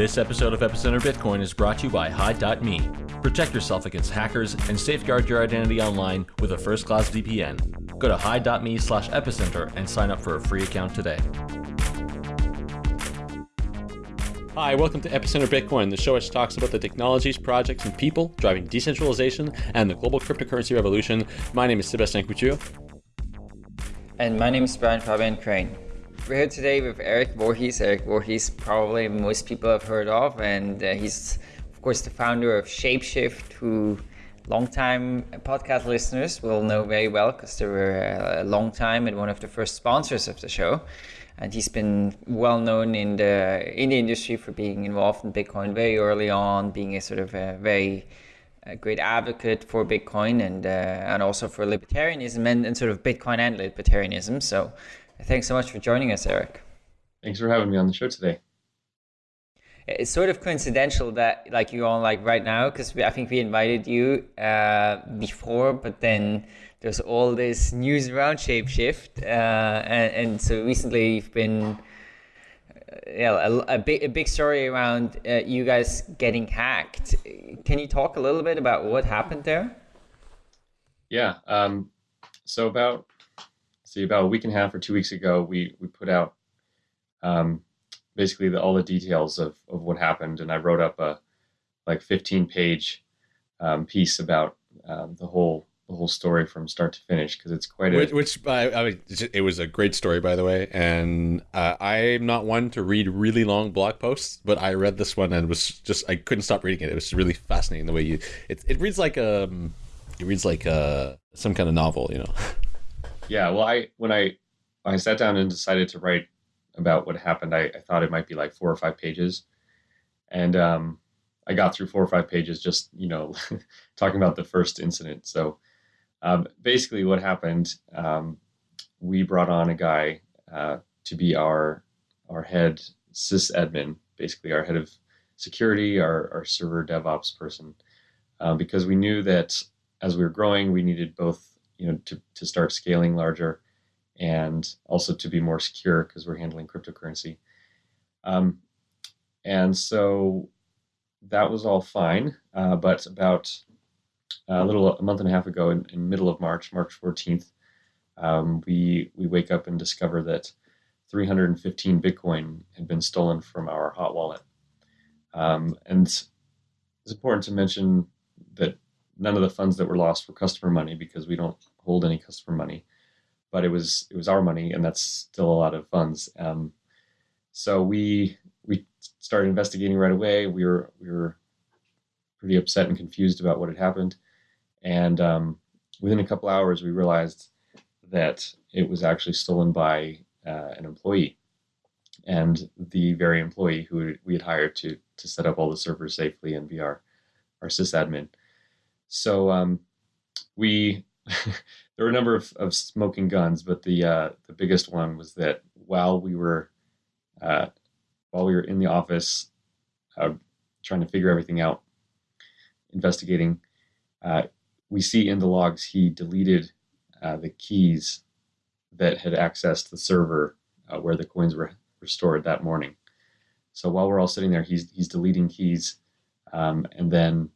This episode of Epicenter Bitcoin is brought to you by Hide.me. Protect yourself against hackers and safeguard your identity online with a first-class VPN. Go to Hide.me slash epicenter and sign up for a free account today. Hi, welcome to Epicenter Bitcoin, the show which talks about the technologies, projects, and people driving decentralization and the global cryptocurrency revolution. My name is Sébastien Couture. And my name is Brian Fabian Crain. We're here today with Eric Voorhees. Eric Voorhees, probably most people have heard of, and uh, he's, of course, the founder of Shapeshift, who longtime podcast listeners will know very well because they were a long time and one of the first sponsors of the show. And he's been well known in the in the industry for being involved in Bitcoin very early on, being a sort of a very a great advocate for Bitcoin and uh, and also for libertarianism and, and sort of Bitcoin and libertarianism. So Thanks so much for joining us, Eric. Thanks for having me on the show today. It's sort of coincidental that like you're on like right now because I think we invited you uh, before, but then there's all this news around Shapeshift, uh, and, and, so recently you've been uh, yeah a, a, big a big story around uh, you guys getting hacked. Can you talk a little bit about what happened there? Yeah. Um, so about see about a week and a half or two weeks ago, we we put out um, basically the, all the details of of what happened, and I wrote up a like 15 page um, piece about um, the whole the whole story from start to finish because it's quite a which, uh, I mean it was a great story by the way. And uh, I'm not one to read really long blog posts but I read this one and was just I couldn't stop reading it. It was really fascinating the way you it, it reads like um it reads like uh some kind of novel you know Yeah, well, I when I I sat down and decided to write about what happened, I, I thought it might be like four or five pages, and um, I got through four or five pages just you know talking about the first incident. So um, basically, what happened, um, we brought on a guy uh, to be our our head sys admin basically our head of security, our, our server DevOps person, um, because we knew that as we were growing, we needed both you know to, to start scaling larger and also to be more secure because we're handling cryptocurrency. Um, and so that was all fine uh, but about a little a month and a half ago in, in middle of march march 14th um, we we wake up and discover that 315 bitcoin had been stolen from our hot wallet. Um, and it's important to mention that none of the funds that were lost were customer money because we don't hold any customer money, but it was it was our money, and that's still a lot of funds. Um, so we we started investigating right away. We were we were pretty upset and confused about what had happened, and um, within a couple hours, we realized that it was actually stolen by uh, an employee, and the very employee who we had hired to to set up all the servers safely and be our our sysadmin. So um, we there were a number of, of smoking guns, but the uh, the biggest one was that while we were uh, while we were in the office uh, trying to figure everything out, investigating, uh, we see in the logs he deleted uh, the keys that had accessed the server uh, where the coins were, restored that morning. So while we're all sitting there, he's he's deleting keys, um, and then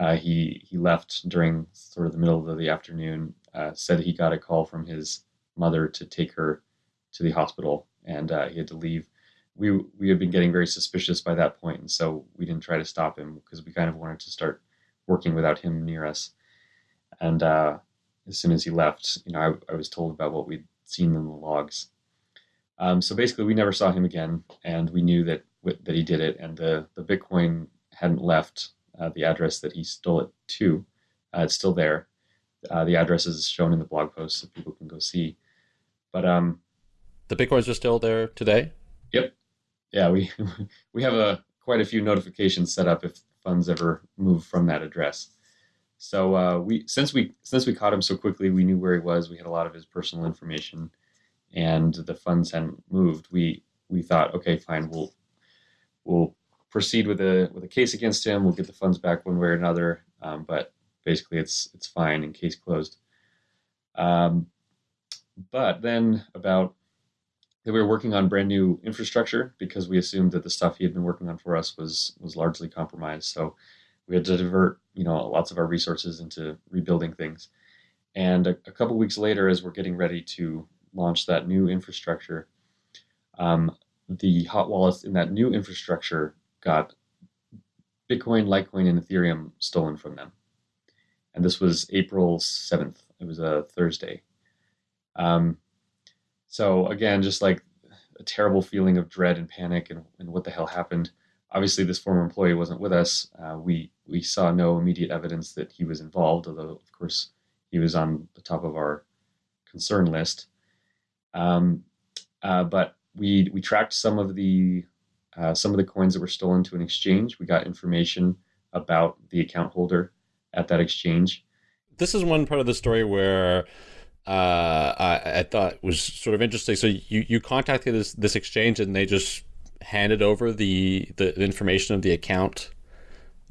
uh, he he left during sort of the middle of the afternoon. Uh, said he got a call from his mother to take her to the hospital, and uh, he had to leave. We we had been getting very suspicious by that point, and so we didn't try to stop him because we kind of wanted to start working without him near us. And uh, as soon as he left, you know, I, I, was told about what we'd seen in the logs. Um, so basically, we never saw him again, and we knew that that he did it, and the the Bitcoin hadn't left uh, the address that he stole it to. Uh, it's still there. Uh, the address is shown in the blog post so people can go see. But um, the bitcoins are still there today. Yep. Yeah, we we have a quite a few notifications set up if funds ever move from that address. So uh, we since we since we caught him so quickly, we knew where he was. We had a lot of his personal information, and the funds hadn't moved. We we thought, okay, fine, we'll we'll proceed with a with a case against him. We'll get the funds back one way or another. Um, but basically, it's it's fine and case closed. Um, but then about that we were working on brand new infrastructure because we assumed that the stuff he had been working on for us was was largely compromised. So we had to divert you know lots of our resources into rebuilding things. And a, a couple weeks later, as we're getting ready to launch that new infrastructure, um, the hot wallets in that new infrastructure got Bitcoin, Litecoin, and Ethereum stolen from them. And this was April 7th. It was a Thursday. Um, so, again, just like a terrible feeling of dread and panic and, and what the hell happened. Obviously, this former employee wasn't with us. Uh, we, we saw no immediate evidence that he was involved, although, of course, he was on the top of our concern list. Um, uh, but we we tracked some of the uh, some of the coins that were stolen to an exchange. We got information about the account holder at that exchange. This is one part of the story where uh, I, I, thought was sort of interesting. So you, you contacted this this exchange and they just handed over the the information of the account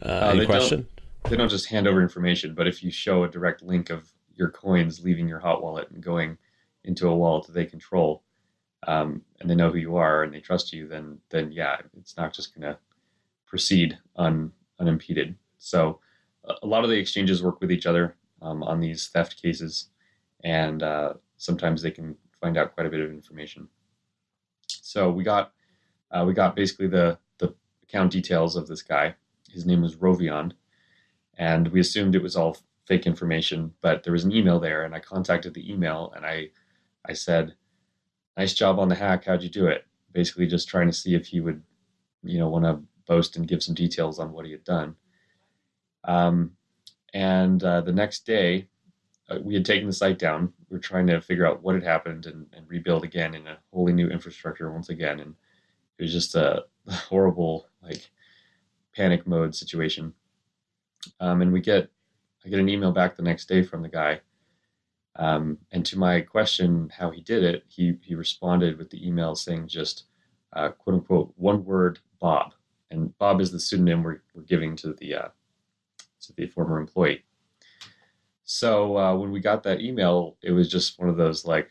uh, in question. Don't, they don't just hand over information, but if you show a direct link of your coins leaving your hot wallet and going into a wallet that they control, um, and they know who you are and they trust you, then then yeah, it's not just going to proceed un, unimpeded. So a lot of the exchanges work with each other um, on these theft cases, and uh, sometimes they can find out quite a bit of information. So we got uh, we got basically the the account details of this guy. His name was Rovion, and we assumed it was all fake information, but there was an email there, and I contacted the email and I I said, "Nice job on the hack. How'd you do it?" Basically, just trying to see if he would, you know, want to boast and give some details on what he had done. Um, and uh, the next day, uh, we had taken the site down. We were trying to figure out what had happened and, and rebuild again in a wholly new infrastructure once again. And it was just a horrible, like, panic mode situation. Um, and we get I get an email back the next day from the guy. Um, and to my question how he did it, he, he responded with the email saying just uh, quote unquote one word Bob. And Bob is the pseudonym we're, we're giving to the uh, to the former employee. So uh, when we got that email, it was just one of those like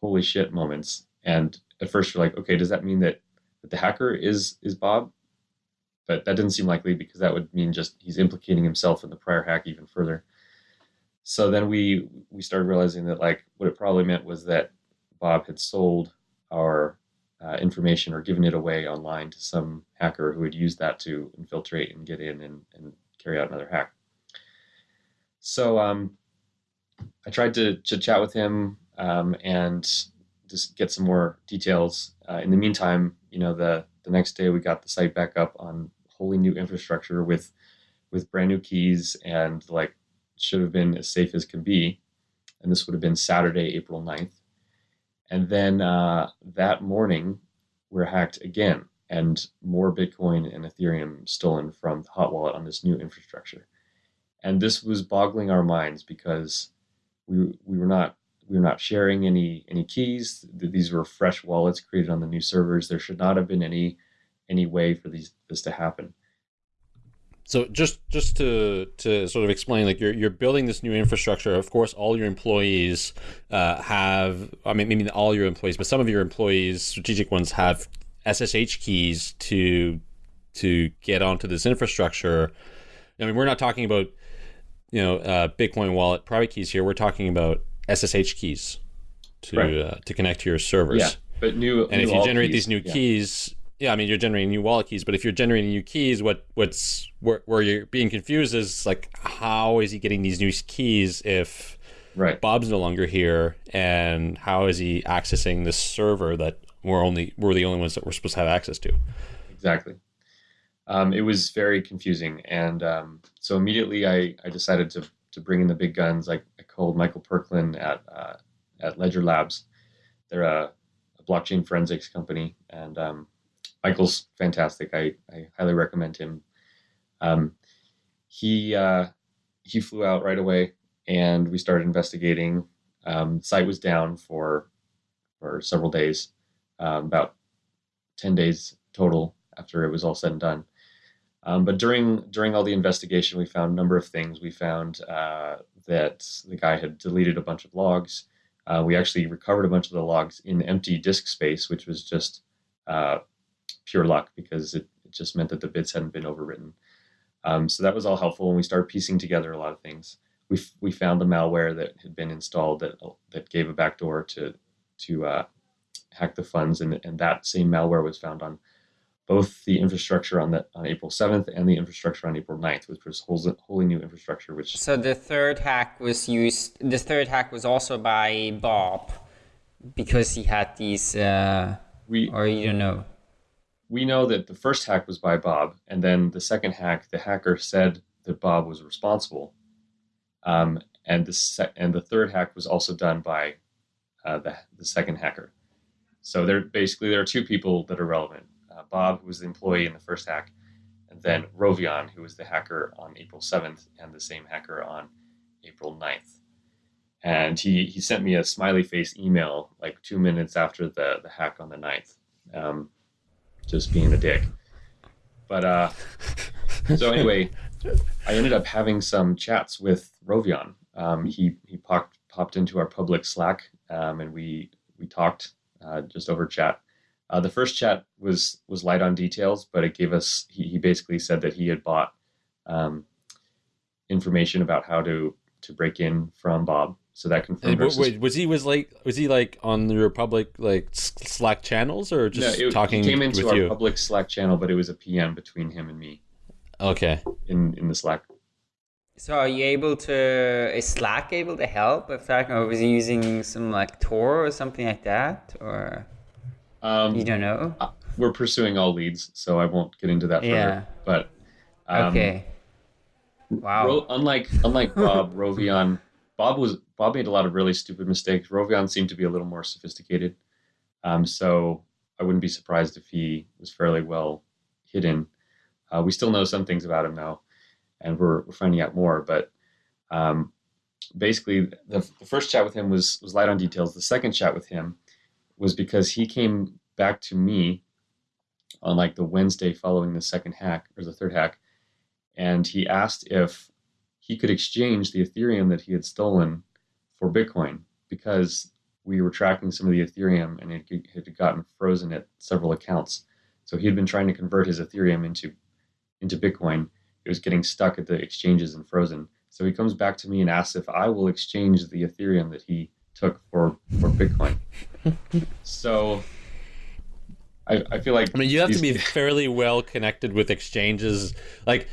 holy shit moments. And at first you're like, okay, does that mean that, that the hacker is is Bob? but that didn't seem likely because that would mean just he's implicating himself in the prior hack even further. So then we we started realizing that like what it probably meant was that Bob had sold our uh, information or given it away online to some hacker who had used that to infiltrate and get in and, and carry out another hack. So um, I tried to, to chat with him um, and just get some more details. Uh, in the meantime, you know, the the next day we got the site back up on wholly new infrastructure with with brand new keys and like should have been as safe as could be. And this would have been Saturday, April 9th. And then uh, that morning, we're hacked again, and more Bitcoin and Ethereum stolen from the hot wallet on this new infrastructure. And this was boggling our minds because we we were not we were not sharing any any keys. These were fresh wallets created on the new servers. There should not have been any any way for these this to happen. So just just to to sort of explain, like you're you're building this new infrastructure. Of course, all your employees uh, have. I mean, maybe not all your employees, but some of your employees, strategic ones, have SSH keys to to get onto this infrastructure. I mean, we're not talking about you know uh, Bitcoin wallet private keys here. We're talking about SSH keys to right. uh, to connect to your servers. Yeah, but new and new if you generate keys, these new yeah. keys, yeah, I mean you're generating new wallet keys, but if you're generating new keys, what what's where, where you're being confused is like how is he getting these new keys if right Bob's no longer here, and how is he accessing this server that we're only we're the only ones that we're supposed to have access to? exactly. Um, it was very confusing, and um, so immediately I, I decided to to bring in the big guns. I, I called Michael Perklin at uh, at Ledger Labs. They're a, a blockchain forensics company, and um, Michael's fantastic. I, I highly recommend him. Um, he uh, he flew out right away, and we started investigating. Um, site was down for for several days, um, about ten days total after it was all said and done. Um, but during during all the investigation, we found a number of things. We found uh, that the guy had deleted a bunch of logs. uh, we actually recovered a bunch of the logs in empty disk space, which was just uh, pure luck because it, it, just meant that the bits hadn't been overwritten. Um, so that was all helpful, and we started piecing together a lot of things. We, we found the malware that had been installed that that gave a backdoor to to uh, hack the funds, and, and that same malware was found on both the infrastructure on the on April 7th and the infrastructure on April 9th, which was wholly, wholly new infrastructure. Which so the third hack was used. The third hack was also by Bob because he had these. Uh, we or you don't know. We know that the first hack was by Bob, and then the second hack, the hacker said that Bob was responsible, um, and the se- and the third hack was also done by uh, the the second hacker. So there basically there are two people that are relevant uh, Bob, who was the employee in the first hack, and then Rovion, who was the hacker on April 7th and the same hacker on April 9th. And he, he sent me a smiley face email like two minutes after the, the hack on the 9th, um, just being a dick. But uh, so anyway, I ended up having some chats with Rovion. Um, he he popped popped into our public Slack, um, and we we talked uh, just over chat. Uh, the first chat was was light on details, but it gave us. He, he basically said that he had bought um, information about how to to break in from Bob. So that confirmed. Wait, wait, was he was like was he like on the Republic like Slack channels or just no, it, talking? He came into our you? public Slack channel, but it was a PM between him and me. Okay. In in the Slack. So are you able to is Slack able to help if that or was he using some like Tor or something like that or? Um, you don't know. Uh, we're pursuing all leads, so I won't get into that further. Yeah. But um, okay. Wow. Ro- unlike unlike Bob, Rovion, Bob was Bob made a lot of really stupid mistakes. Rovion seemed to be a little more sophisticated. Um, so I wouldn't be surprised if he was fairly well hidden. Uh, we still know some things about him now, and we're, we're finding out more. But um, basically, the, the, first chat with him was was light on details. The second chat with him was because he came back to me on like the Wednesday following the second hack or the third hack, and he asked if he could exchange the Ethereum that he had stolen for Bitcoin because we were tracking some of the Ethereum and it had gotten frozen at several accounts. So he had been trying to convert his Ethereum into into Bitcoin. It was getting stuck at the exchanges and frozen. So he comes back to me and asks if I will exchange the Ethereum that he took for for Bitcoin. so I, I feel like I mean you have these... to be fairly well connected with exchanges like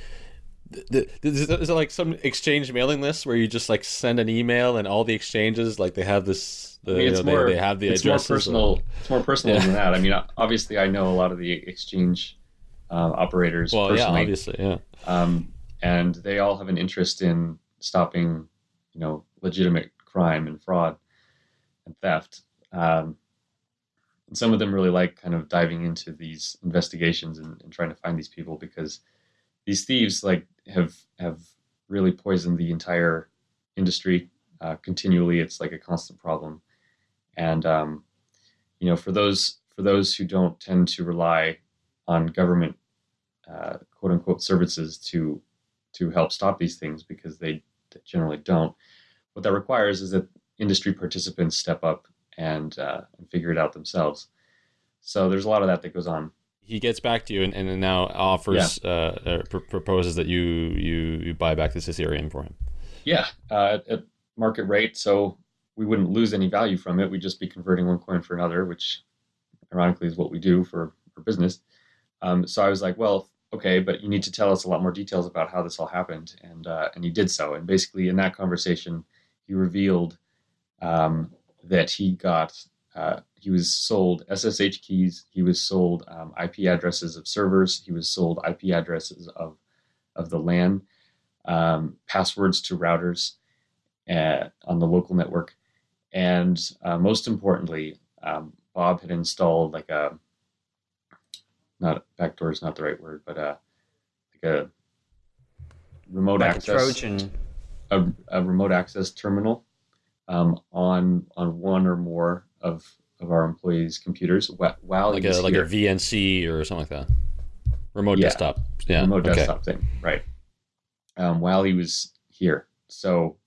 is it like some exchange mailing list where you just like send an email and all the exchanges like they have this the, I mean, it's you know, more, they, they, have the it's more personal it's more personal yeah. than that i mean obviously i know a lot of the exchange uh, operators well personally. yeah obviously yeah um, and they all have an interest in stopping you know legitimate crime and fraud and theft. Um, and some of them really like kind of diving into these investigations and, and, trying to find these people because these thieves like have have really poisoned the entire industry uh, continually. It's like a constant problem, and um, you know for those for those who don't tend to rely on government uh, quote unquote services to to help stop these things because they generally don't. What that requires is that industry participants step up and, uh, and figure it out themselves. So there's a lot of that that goes on. He gets back to you and, and now offers, yeah. uh, pr- proposes that you, you you buy back this Ethereum for him. Yeah, uh, at market rate. So we wouldn't lose any value from it. We'd just be converting one coin for another, which ironically is what we do for, for business. Um, so I was like, well, okay, but you need to tell us a lot more details about how this all happened. And, uh, and he did so. And basically in that conversation, he revealed um, that he got. Uh, he was sold SSH keys. He was sold um, IP addresses of servers. He was sold IP addresses of of the LAN, um, passwords to routers at, uh, on the local network, and uh, most importantly, um, Bob had installed like a not backdoor is not the right word, but uh, like a remote like access a Trojan, a, a remote access terminal um, on on one or more of of our employees' computers while like a like here. a VNC or something like that. Remote yeah. desktop. Yeah. Remote okay. desktop thing. Right. Um, while he was here. So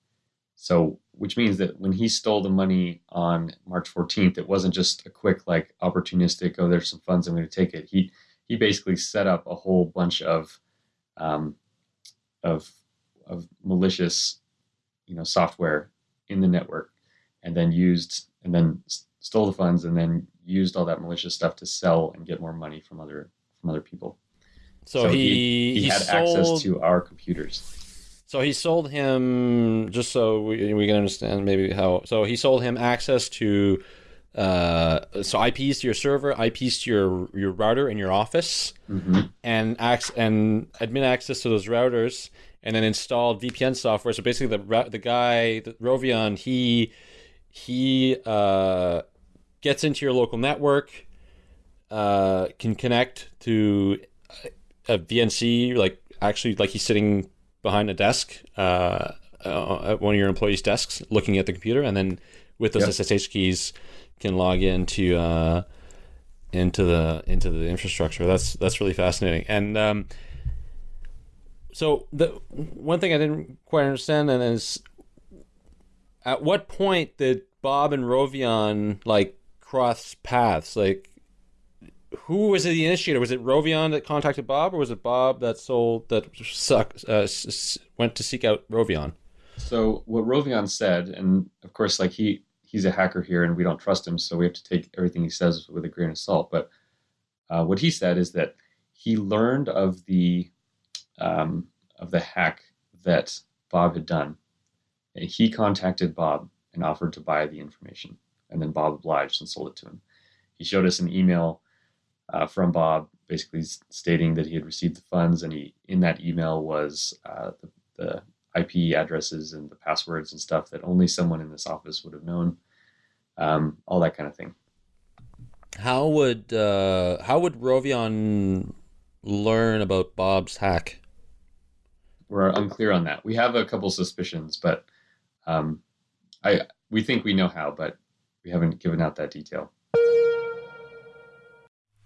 so which means that when he stole the money on March 14th, it wasn't just a quick like opportunistic. Oh, there's some funds. I'm going to take it. He he basically set up a whole bunch of um, of of malicious, you know, software in the network, and then used and then stole the funds and then used all that malicious stuff to sell and get more money from other from other people. So, so he, he, he, had sold, access to our computers. So he sold him just so we, we can understand maybe how. So he sold him access to uh, so IPs to your server, IPs to your your router in your office, mm-hmm. and ac- and admin access to those routers, and then installed VPN software. So basically, the the guy, the Rovion, he he uh, gets into your local network, uh, can connect to a VNC, like actually like he's sitting behind a desk uh, uh, at one of your employees' desks, looking at the computer, and then with those yep. SSH keys can log into uh, into the into the infrastructure. That's that's really fascinating. And um, so the one thing I didn't quite understand and is at what point did Bob and Rovion like cross paths? Like who was the initiator? Was it Rovion that contacted Bob, or was it Bob that sold that suck, uh, went to seek out Rovion? So what Rovion said, and of course, like he he's a hacker here, and we don't trust him, so we have to take everything he says with a grain of salt. But uh, what he said is that he learned of the um, of the hack that Bob had done, and he contacted Bob and offered to buy the information, and then Bob obliged and sold it to him. He showed us an email uh, from Bob, basically stating that he had received the funds, and he in that email was uh, the, the, IP addresses and the passwords and stuff that only someone in this office would have known, um, all that kind of thing. How would uh, how would Rovion learn about Bob's hack? We're unclear on that. We have a couple suspicions, but um, I we think we know how, but we haven't given out that detail.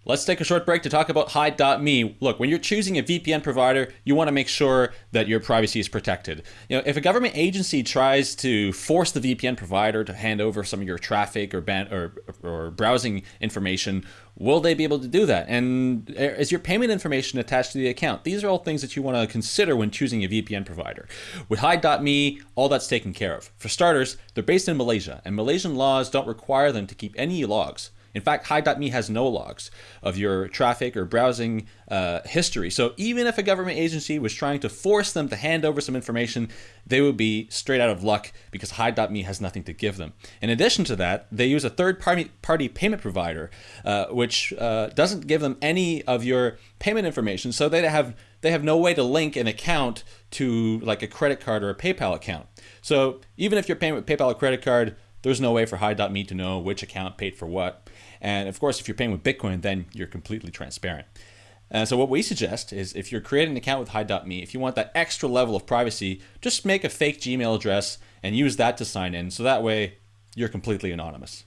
Let's take a short break to talk about Hide.me. Look, when you're choosing a VPN provider, you want to make sure that your privacy is protected. You know, if a government agency tries to force the VPN provider to hand over some of your traffic or ban- or, or browsing information, will they be able to do that? And eh, is your payment information attached to the account? These are all things that you want to consider when choosing a VPN provider. With Hide.me, all that's taken care of. For starters, they're based in Malaysia, and Malaysian laws don't require them to keep any logs. In fact, Hide.me has no logs of your traffic or browsing uh, history. So even if a government agency was trying to force them to hand over some information, they would be straight out of luck because Hide.me has nothing to give them. In addition to that, they use a third party, party payment provider, uh, which uh, doesn't give them any of your payment information. So they have they have no way to link an account to like a credit card or a PayPal account. So even if you're paying with PayPal or credit card, there's no way for Hide.me to know which account paid for what. And of course, if you're paying with Bitcoin, then you're completely transparent. And so what we suggest is if you're creating an account with Hide.me, if you want that extra level of privacy, just make a fake Gmail address and use that to sign in. So that way you're completely anonymous.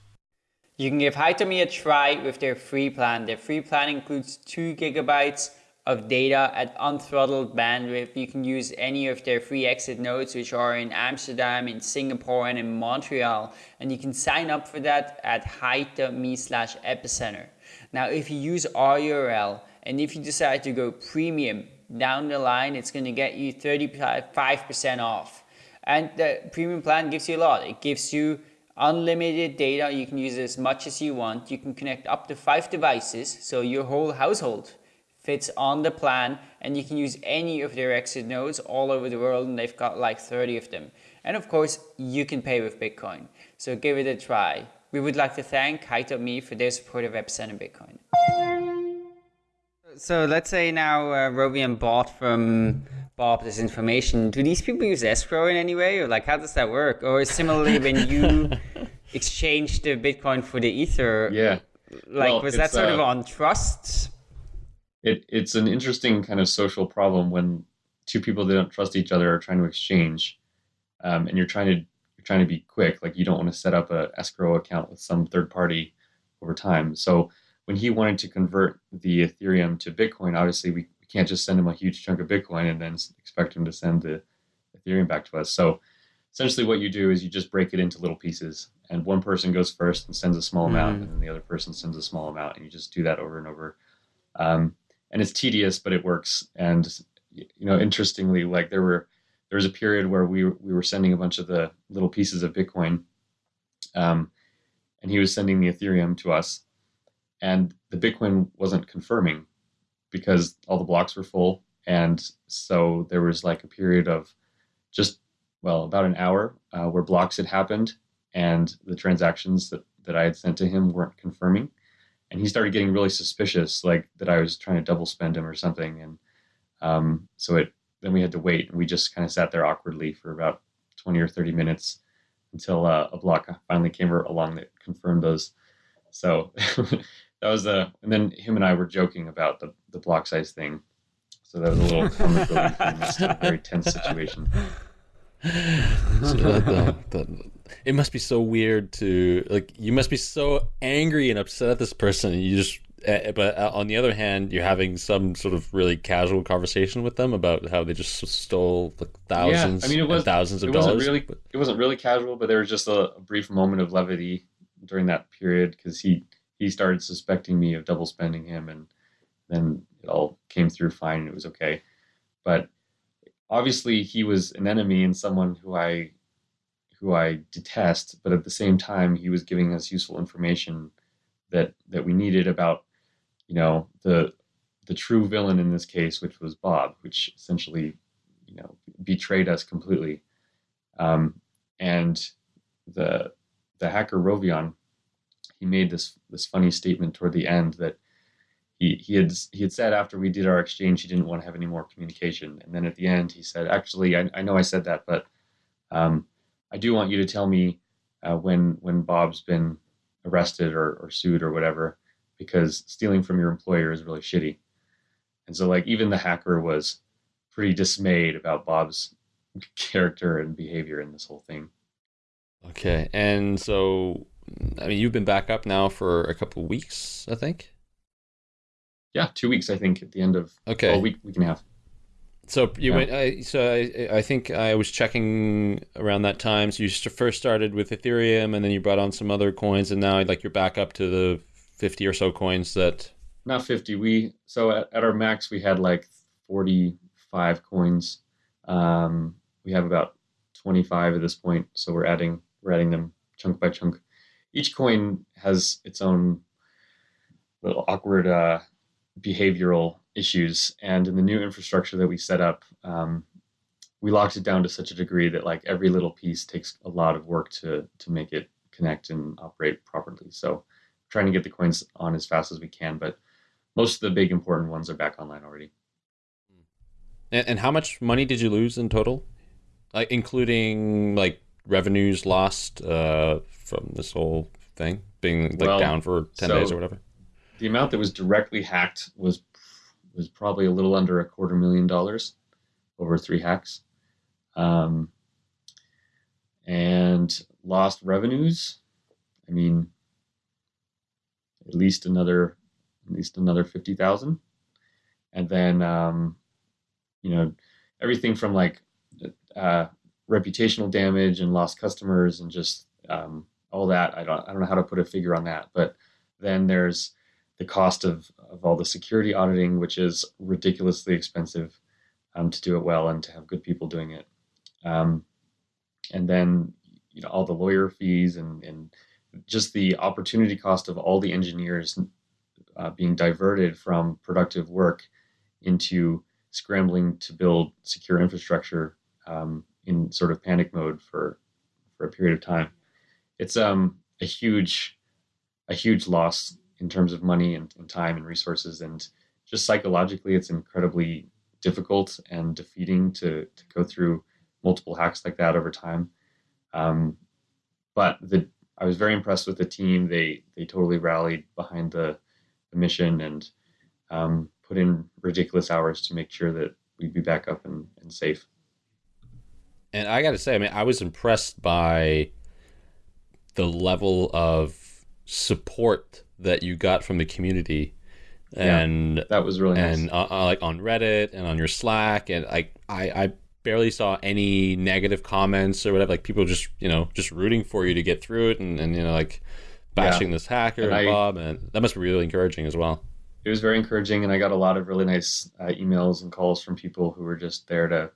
You can give Hide.me a try with their free plan. Their free plan includes two gigabytes of data at unthrottled bandwidth. You can use any of their free exit nodes, which are in Amsterdam, in Singapore, and in Montreal. And you can sign up for that at hide.me slash epicenter. Now, if you use our URL and if you decide to go premium down the line, it's going to get you 35% off. And the premium plan gives you a lot. It gives you unlimited data. You can use as much as you want. You can connect up to five devices, so your whole household fits on the plan and you can use any of their exit nodes all over the world and they've got like 30 of them. And of course, you can pay with Bitcoin. So give it a try. We would like to thank Hide.me for their support of Epicenter Bitcoin. So let's say now uh, Rovion bought from Bob this information. Do these people use escrow in any way? Or like how does that work? Or similarly when you exchange the Bitcoin for the Ether? Yeah. Like well, was that sort uh, of on trust? It, it's an interesting kind of social problem when two people that don't trust each other are trying to exchange, um, and you're trying to you're trying to be quick. Like you don't want to set up a escrow account with some third party over time. So when he wanted to convert the Ethereum to Bitcoin, obviously we, we can't just send him a huge chunk of Bitcoin and then expect him to send the Ethereum back to us. So essentially what you do is you just break it into little pieces, and one person goes first and sends a small amount, Mm. and then the other person sends a small amount, and you just do that over and over. Um, and it's tedious, but it works. And you know, interestingly, like there were there was a period where we we were sending a bunch of the little pieces of Bitcoin, um, and he was sending the Ethereum to us, and the Bitcoin wasn't confirming because all the blocks were full, and so there was like a period of just well about an hour uh, where blocks had happened, and the transactions that that I had sent to him weren't confirming, and he started getting really suspicious, like that I was trying to double spend him or something, and um, so it then we had to wait, and we just kind of sat there awkwardly for about twenty or thirty minutes until uh, a block finally came along that confirmed those. So that was a, and then him and I were joking about the the block size thing. So that was a little comic relief in this very tense situation. So that- that- that- it must be so weird to like. You must be so angry and upset at this person, and you just. Uh, but uh, on the other hand, you're having some sort of really casual conversation with them about how they just stole like thousands, I mean, it and was- thousands of it wasn't dollars. really it wasn't really casual, but there was just a, a brief moment of levity during that period because he he started suspecting me of double spending him, and then it all came through fine. and It was okay, but obviously he was an enemy and someone who I who I detest, but at the same time he was giving us useful information that that we needed about you know the the true villain in this case, which was Bob, which essentially you know betrayed us completely. Um, and the the hacker Rovion, he made this this funny statement toward the end that he he had he had said after we did our exchange he didn't want to have any more communication, and then at the end he said, actually I, I know I said that, but um, I do want you to tell me uh, when when Bob's been arrested or, or sued or whatever, because stealing from your employer is really shitty. And so like even the hacker was pretty dismayed about Bob's character and behavior in this whole thing. Okay, and so I mean, you've been back up now for a couple of weeks, I think. Yeah, two weeks I think at the end of Okay, well, week week and a half. So you Yeah. went. I, so I, I think I was checking around that time. So you first started with Ethereum, and then you brought on some other coins, and now like you're back up to the fifty or so coins that. Not fifty. We so at, at our max we had like forty five coins. Um, we have about twenty five at this point, so we're adding we're adding them chunk by chunk. Each coin has its own little awkward uh, behavioral issues, and in the new infrastructure that we set up, um, we locked it down to such a degree that like every little piece takes a lot of work to to make it connect and operate properly. So trying to get the coins on as fast as we can, but most of the big important ones are back online already. And, and how much money did you lose in total, like including like revenues lost uh, from this whole thing being like Well, down for ten so- days or whatever? The amount that was directly hacked was was probably a little under a quarter million dollars over three hacks, um, and lost revenues. I mean, at least another at least another fifty thousand, and then um, you know everything from like uh, reputational damage and lost customers and just um, all that. I don't I don't know how to put a figure on that, but then there's the cost of, of all the security auditing, which is ridiculously expensive um, to do it well and to have good people doing it. Um, and then you know all the lawyer fees and, and just the opportunity cost of all the engineers uh, being diverted from productive work into scrambling to build secure infrastructure um, in sort of panic mode for for a period of time. It's um, a huge a huge loss in terms of money and, and time and resources and just psychologically it's incredibly difficult and defeating to, to go through multiple hacks like that over time. Um, but the i was very impressed with the team. They they totally rallied behind the, the mission and um, put in ridiculous hours to make sure that we'd be back up and, and safe. And I got to say, I mean, I was impressed by the level of support that you got from the community, Yeah. and that was really and uh, uh, like on Reddit and on your Slack, and like I, I barely saw any negative comments or whatever. Like people just you know just rooting for you to get through it, and, and you know like bashing yeah. this hacker and, and I, Bob, and that must be really encouraging as well. It was very encouraging, and I got a lot of really nice uh, emails and calls from people who were just there to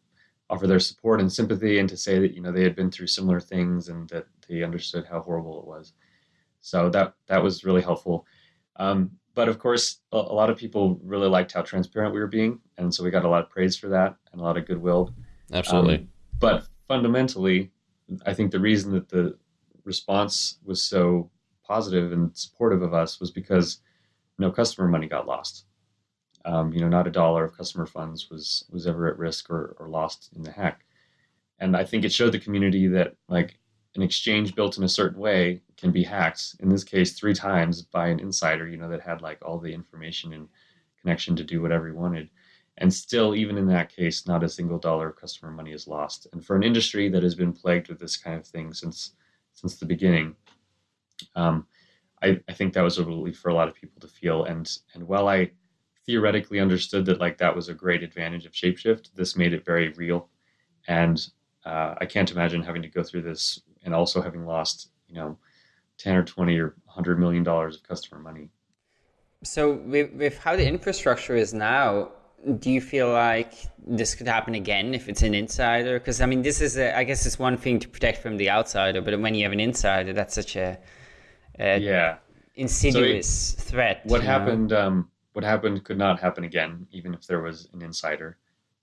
offer their support and sympathy and to say that you know they had been through similar things and that they understood how horrible it was. So that that was really helpful. Um, but of course, a, a, lot of people really liked how transparent we were being, and so we got a lot of praise for that and a lot of goodwill. Absolutely. Um, but fundamentally, I think the reason that the response was so positive and supportive of us was because no customer money got lost. Um, you know, not a dollar of customer funds was was ever at risk or, or lost in the hack. And I think it showed the community that like an exchange built in a certain way can be hacked. In this case, three times by an insider, you know, that had like all the information and connection to do whatever he wanted. And still, even in that case, not a single dollar of customer money is lost. And for an industry that has been plagued with this kind of thing since since the beginning, um, I, I think that was a relief for a lot of people to feel. And and while I theoretically understood that like that was a great advantage of shapeshift this made it very real and uh, i can't imagine having to go through this and also having lost you know 10 or 20 or 100 million dollars of customer money. So with, with how the infrastructure is now do you feel like this could happen again if it's an insider? Because i mean this is a, I guess it's one thing to protect from the outsider but when you have an insider that's such a, a yeah. insidious so it, threat what happened um, what happened could not happen again, even if there was an insider.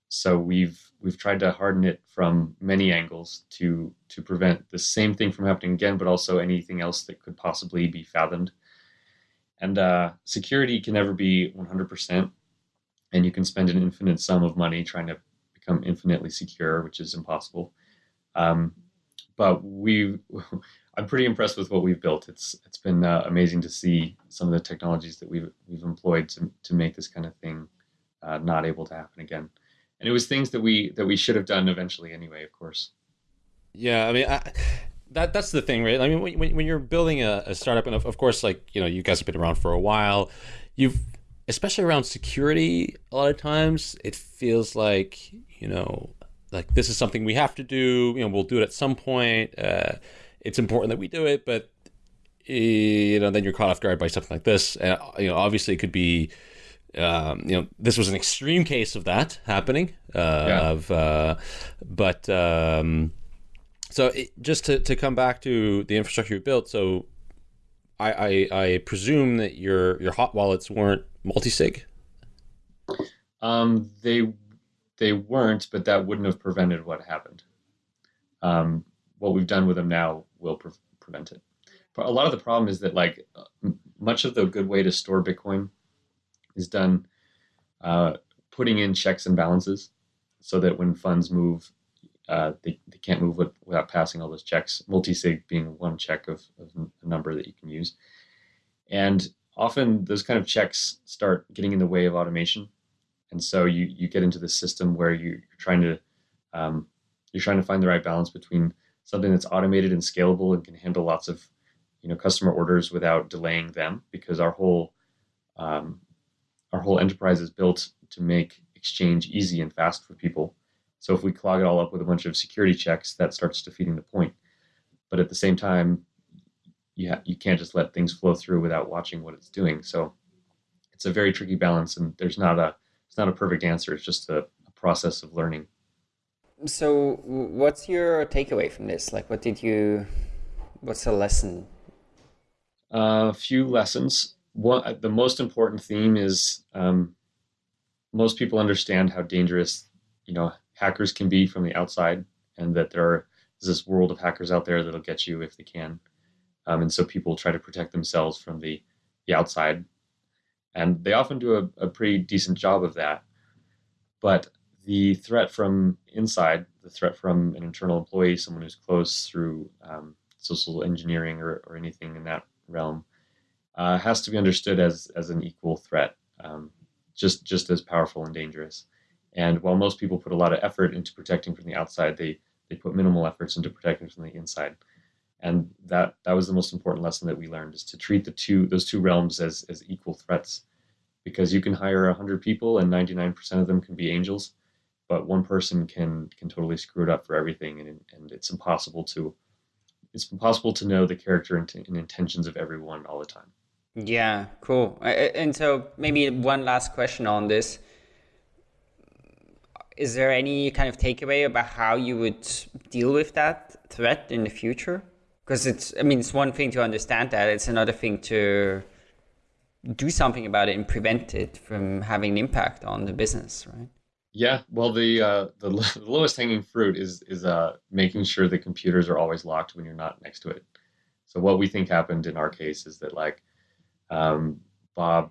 So we've we've tried to harden it from many angles to to prevent the same thing from happening again, but also anything else that could possibly be fathomed. And uh, security can never be 100%, and you can spend an infinite sum of money trying to become infinitely secure, which is impossible. Um, but we I'm pretty impressed with what we've built. It's it's been uh, amazing to see some of the technologies that we've we've employed to to make this kind of thing uh, not able to happen again. And it was things that we that we should have done eventually anyway, of course. Yeah, I mean, I, that that's the thing, right? I mean, when, when you're building a, a startup, and of, of course, like you know, you guys have been around for a while, you've especially around security. A lot of times, it feels like you know, like this is something we have to do. You know, we'll do it at some point. Uh, it's important that we do it, but you know, then you're caught off guard by something like this. and you know, obviously, it could be. Um, you know, this was an extreme case of that happening. Uh, yeah. Of, uh, but um, so it, just to, to come back to the infrastructure you built, so I, I, I presume that your your hot wallets weren't multi-sig. Um, they they weren't, but that wouldn't have prevented what happened. Um, what we've done with them now will pre- prevent it. But a lot of the problem is that like much of the good way to store Bitcoin is done uh, putting in checks and balances, so that when funds move, uh, they, they can't move with, without passing all those checks. Multi-sig being one check of, of a number that you can use, and often those kind of checks start getting in the way of automation, and so you you get into the system where you, are trying to um, you're trying to find the right balance between something that's automated and scalable and can handle lots of you know customer orders without delaying them because our whole um, our whole enterprise is built to make exchange easy and fast for people. So if we clog it all up with a bunch of security checks that starts defeating the point. But at the same time you, ha- you can't just let things flow through without watching what it's doing. So it's a very tricky balance and there's not a it's not a perfect answer. It's just a, a process of learning. So what's your takeaway from this? Like what did you what's the lesson? A uh, few lessons one the most important theme is um, most people understand how dangerous you know hackers can be from the outside and that there is this world of hackers out there that'll get you if they can. Um, and so people try to protect themselves from the the outside. And they often do a, a pretty decent job of that. But the threat from inside, the threat from an internal employee, someone who's close through um, social engineering or, or anything in that realm, uh, has to be understood as as an equal threat, um, just just as powerful and dangerous. And while most people put a lot of effort into protecting from the outside, they they put minimal efforts into protecting from the inside. And that that was the most important lesson that we learned is to treat the two those two realms as as equal threats, because you can hire hundred people and ninety nine percent of them can be angels, but one person can can totally screw it up for everything, and and it's impossible to it's impossible to know the character and, and intentions of everyone all the time. Yeah, cool. And so maybe one last question on this. Is there any kind of takeaway about how you would deal with that threat in the future? Because it's, I mean, it's one thing to understand that, it's another thing to do something about it and prevent it from having an impact on the business, right? Yeah, well, the uh, the, the lowest hanging fruit is is uh, making sure the computers are always locked when you're not next to it. So what we think happened in our case is that like um, Bob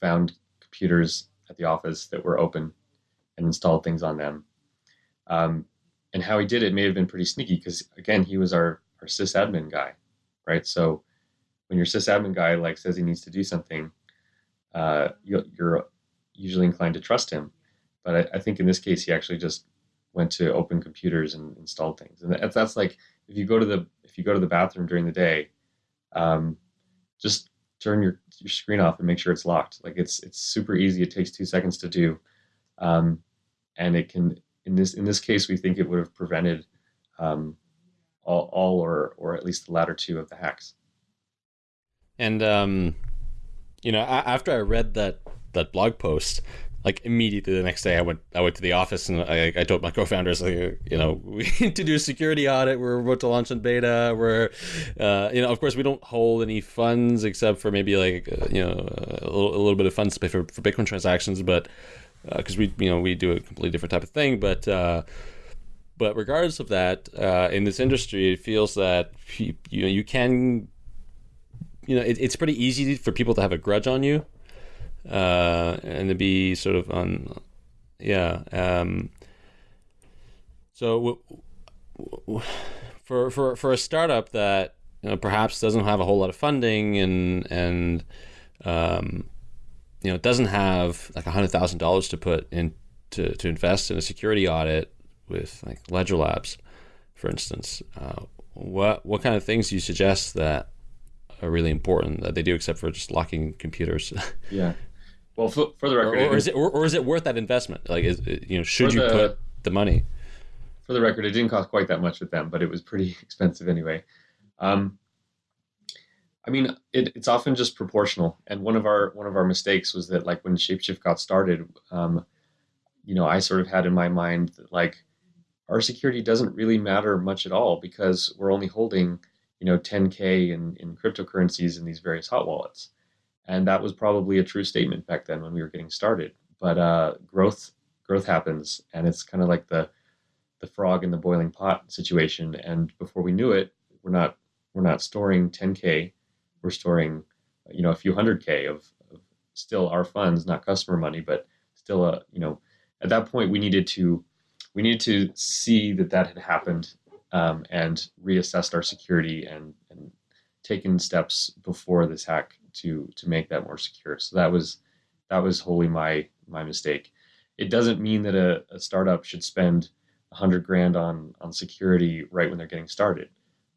found computers at the office that were open and installed things on them. Um, and how he did it may have been pretty sneaky because again, he was our our sysadmin guy, right? So when your sysadmin guy like says he needs to do something, uh, you're usually inclined to trust him. But I, I, think in this case, he actually just went to open computers and installed things. And that's, that's like if you go to the if you go to the bathroom during the day, um, just turn your your screen off and make sure it's locked. Like it's it's super easy. It takes two seconds to do, um, and it can in this in this case we think it would have prevented um, all, all or or at least the latter two of the hacks. And um, you know, after I read that that blog post, like immediately the next day, I went I went to the office and I, I told my co-founders like you know we need to do a security audit. We're about to launch in beta. We're uh, you know of course we don't hold any funds except for maybe like uh, you know a little, a little bit of funds to pay for, for Bitcoin transactions, but because uh, we you know we do a completely different type of thing, but. Uh, but regardless of that, uh, in this industry, it feels that you, you know you can you know, it, it's pretty easy for people to have a grudge on you, uh, and to be sort of on, yeah. Um, so for for for a startup that you know, perhaps doesn't have a whole lot of funding and and um, you know doesn't have like hundred thousand dollars to put in to, to invest in a security audit with like Ledger Labs, for instance, uh, what what kind of things do you suggest that are really important that they do, except for just locking computers. yeah. Well, for, for the record, or, or is it or, or, is it worth that investment? Like, is you know, should you the, put the money? For the record, it didn't cost quite that much with them, but it was pretty expensive anyway. Um, I mean, it, it's often just proportional. And one of our one of our mistakes was that, like, when Shapeshift got started, um, you know, I sort of had in my mind that like our security doesn't really matter much at all because we're only holding you know 10k in, in cryptocurrencies in these various hot wallets and that was probably a true statement back then when we were getting started. But uh, growth growth happens and it's kind of like the the frog in the boiling pot situation. And before we knew it we're not we're not storing 10k we're storing you know a few hundred k of, of still our funds not customer money but still a you know at that point we needed to we needed to see that that had happened um, and reassessed our security and, and taken steps before this hack to to make that more secure. So that was that was wholly my my mistake. It doesn't mean that a, a startup should spend a hundred grand on on security right when they're getting started.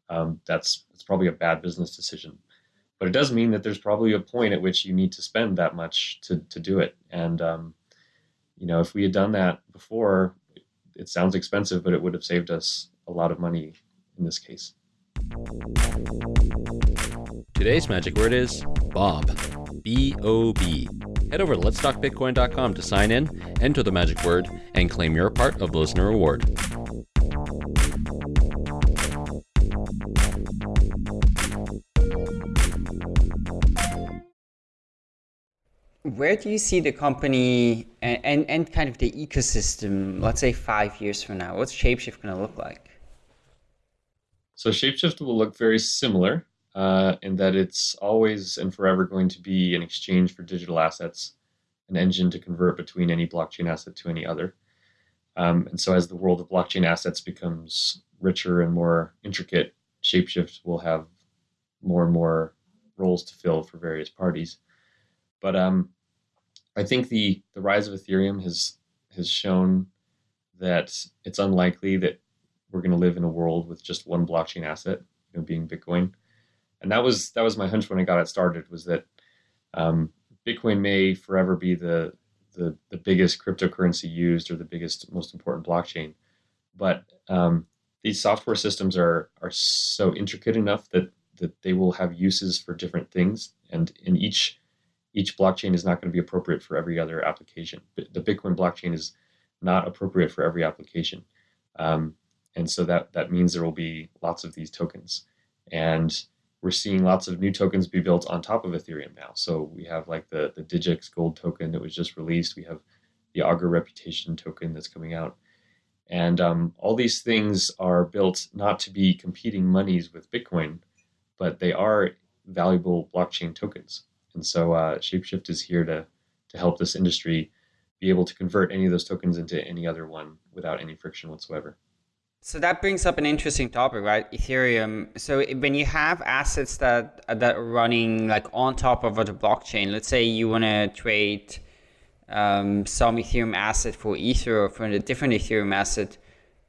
Um, that's it's probably a bad business decision. But it does mean that there's probably a point at which you need to spend that much to to do it. And um, you know, if we had done that before, it sounds expensive, but it would have saved us a lot of money in this case. Today's magic word is Bob. B O B. Head over to letstalkbitcoin.com to sign in, enter the magic word, and claim your part of the listener reward. where do you see the company and, and, and, kind of the ecosystem, let's say five years from now? What's Shapeshift going to look like? So Shapeshift will look very similar uh, in that it's always and forever going to be an exchange for digital assets, an engine to convert between any blockchain asset to any other. Um, and so as the world of blockchain assets becomes richer and more intricate, Shapeshift will have more and more roles to fill for various parties. But um, I think the the rise of Ethereum has has shown that it's unlikely that we're going to live in a world with just one blockchain asset, you know, being Bitcoin. And that was that was my hunch when I got it started was that um, Bitcoin may forever be the the, the biggest cryptocurrency used or the biggest, most important blockchain. But um, these software systems are are so intricate enough that that they will have uses for different things, and in each each blockchain is not going to be appropriate for every other application. The Bitcoin blockchain is not appropriate for every application, um, and so that that means there will be lots of these tokens, and we're seeing lots of new tokens be built on top of Ethereum now. So we have like the the Digix Gold token that was just released. We have the Augur Reputation token that's coming out, and um, all these things are built not to be competing monies with Bitcoin, but they are valuable blockchain tokens. And so uh, Shapeshift is here to to help this industry be able to convert any of those tokens into any other one without any friction whatsoever. So that brings up an interesting topic, right? Ethereum. So when you have assets that that are running like on top of a blockchain, let's say you want to trade um, some Ethereum asset for Ether or for a different Ethereum asset,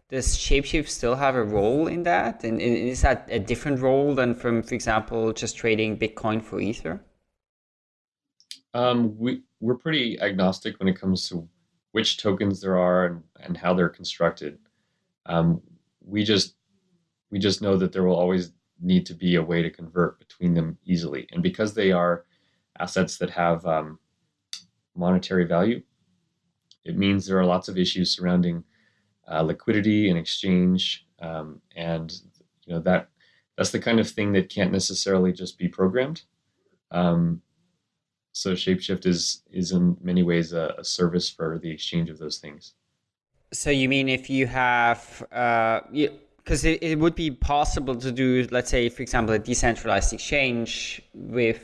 does Shapeshift still have a role in that? And is that a different role than from, for example, just trading Bitcoin for Ether? Um, we we're pretty agnostic when it comes to which tokens there are and, and how they're constructed. Um, we just we just know that there will always need to be a way to convert between them easily, and because they are assets that have um, monetary value, it means there are lots of issues surrounding uh, liquidity and exchange, um, and you know that that's the kind of thing that can't necessarily just be programmed. Um, so Shapeshift is is in many ways a, a service for the exchange of those things. So you mean if you have, because uh, it, it would be possible to do, let's say, for example, a decentralized exchange with,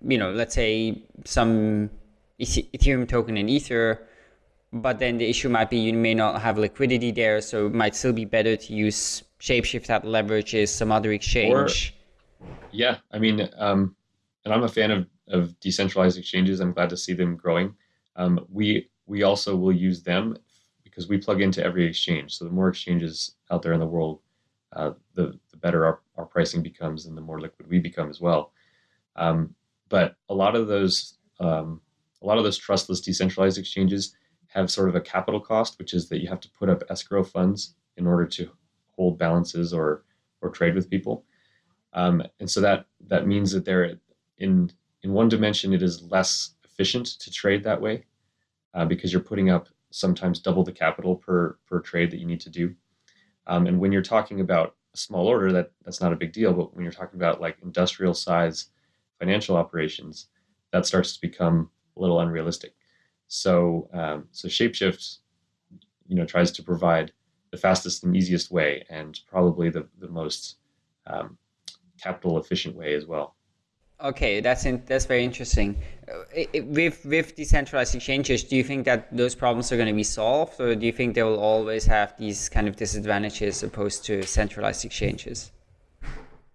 you know, let's say some Ethereum token in Ether, but then the issue might be you may not have liquidity there, so it might still be better to use Shapeshift that leverages some other exchange. Or, yeah, I mean, um, and I'm a fan of, of decentralized exchanges. I'm glad to see them growing. Um, we we also will use them because we plug into every exchange. So the more exchanges out there in the world, uh, the, the better our, our pricing becomes and the more liquid we become as well. Um, but a lot of those um, a lot of those trustless decentralized exchanges have sort of a capital cost, which is that you have to put up escrow funds in order to hold balances or or trade with people. Um, and so that that means that they're in in one dimension it is less efficient to trade that way uh, because you're putting up sometimes double the capital per per trade that you need to do. Um, and when you're talking about a small order, that that's not a big deal. But when you're talking about like industrial size financial operations, that starts to become a little unrealistic. So um, so Shapeshift, you know, tries to provide the fastest and easiest way, and probably the the most um, capital efficient way as well. Okay, that's in, that's very interesting. Uh, with with decentralized exchanges, do you think that those problems are going to be solved, or do you think they will always have these kind of disadvantages opposed to centralized exchanges?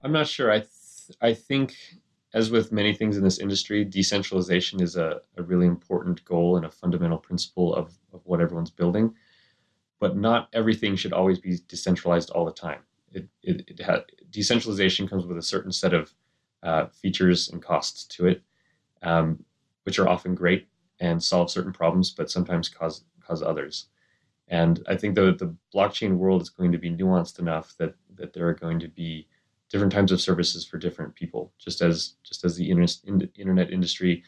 I'm not sure. I th- I think, as with many things in this industry, decentralization is a, a really important goal and a fundamental principle of, of what everyone's building. But not everything should always be decentralized all the time. It, it, it decentralization comes with a certain set of uh, features and costs to it, um, which are often great and solve certain problems, but sometimes cause cause others. And I think the the blockchain world is going to be nuanced enough that that there are going to be different types of services for different people. Just as just as the internet industry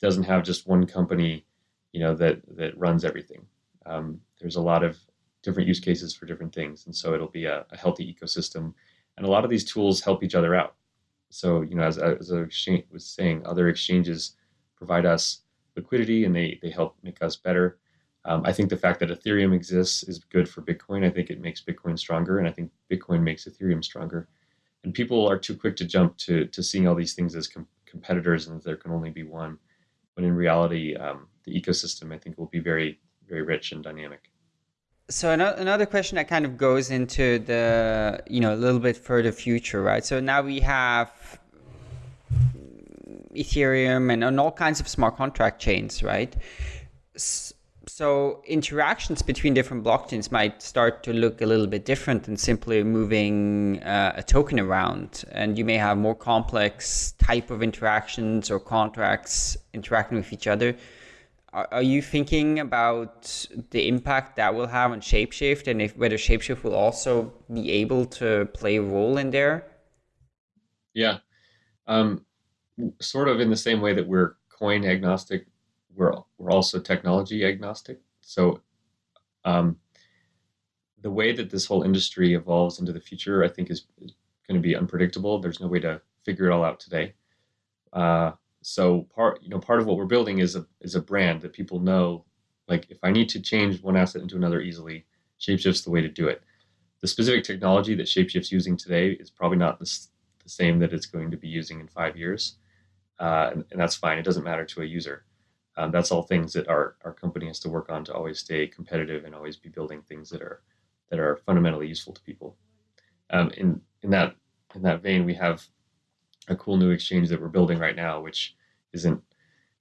doesn't have just one company, you know, that that runs everything. Um, there's a lot of different use cases for different things, and so it'll be a, a healthy ecosystem. And a lot of these tools help each other out. So, you know, as, as I was saying, other exchanges provide us liquidity and they, they help make us better. Um, I think the fact that Ethereum exists is good for Bitcoin. I think it makes Bitcoin stronger, and I think Bitcoin makes Ethereum stronger. And people are too quick to jump to, to seeing all these things as com- competitors and there can only be one. When in reality, um, the ecosystem, I think, will be very, very rich and dynamic so another question that kind of goes into the you know a little bit further future right? So now we have ethereum and, and all kinds of smart contract chains right? So interactions between different blockchains might start to look a little bit different than simply moving uh, a token around. And you may have more complex type of interactions or contracts interacting with each other are you thinking about the impact that will have on Shapeshift and if whether Shapeshift will also be able to play a role in there? Yeah. Um, sort of in the same way that we're coin agnostic, we're, we're also technology agnostic. So um, the way that this whole industry evolves into the future, I think, is, is going to be unpredictable. There's no way to figure it all out today. Uh, so part you know part of what we're building is a is a brand that people know. Like if I need to change one asset into another easily, Shapeshift's the way to do it. The specific technology that Shapeshift's using today is probably not the, the same that it's going to be using in five years, uh, and, and, that's fine. It doesn't matter to a user. Um, that's all things that our, our company has to work on to always stay competitive and always be building things that are that are fundamentally useful to people. Um, in in that in that vein, we have a cool new exchange that we're building right now, which isn't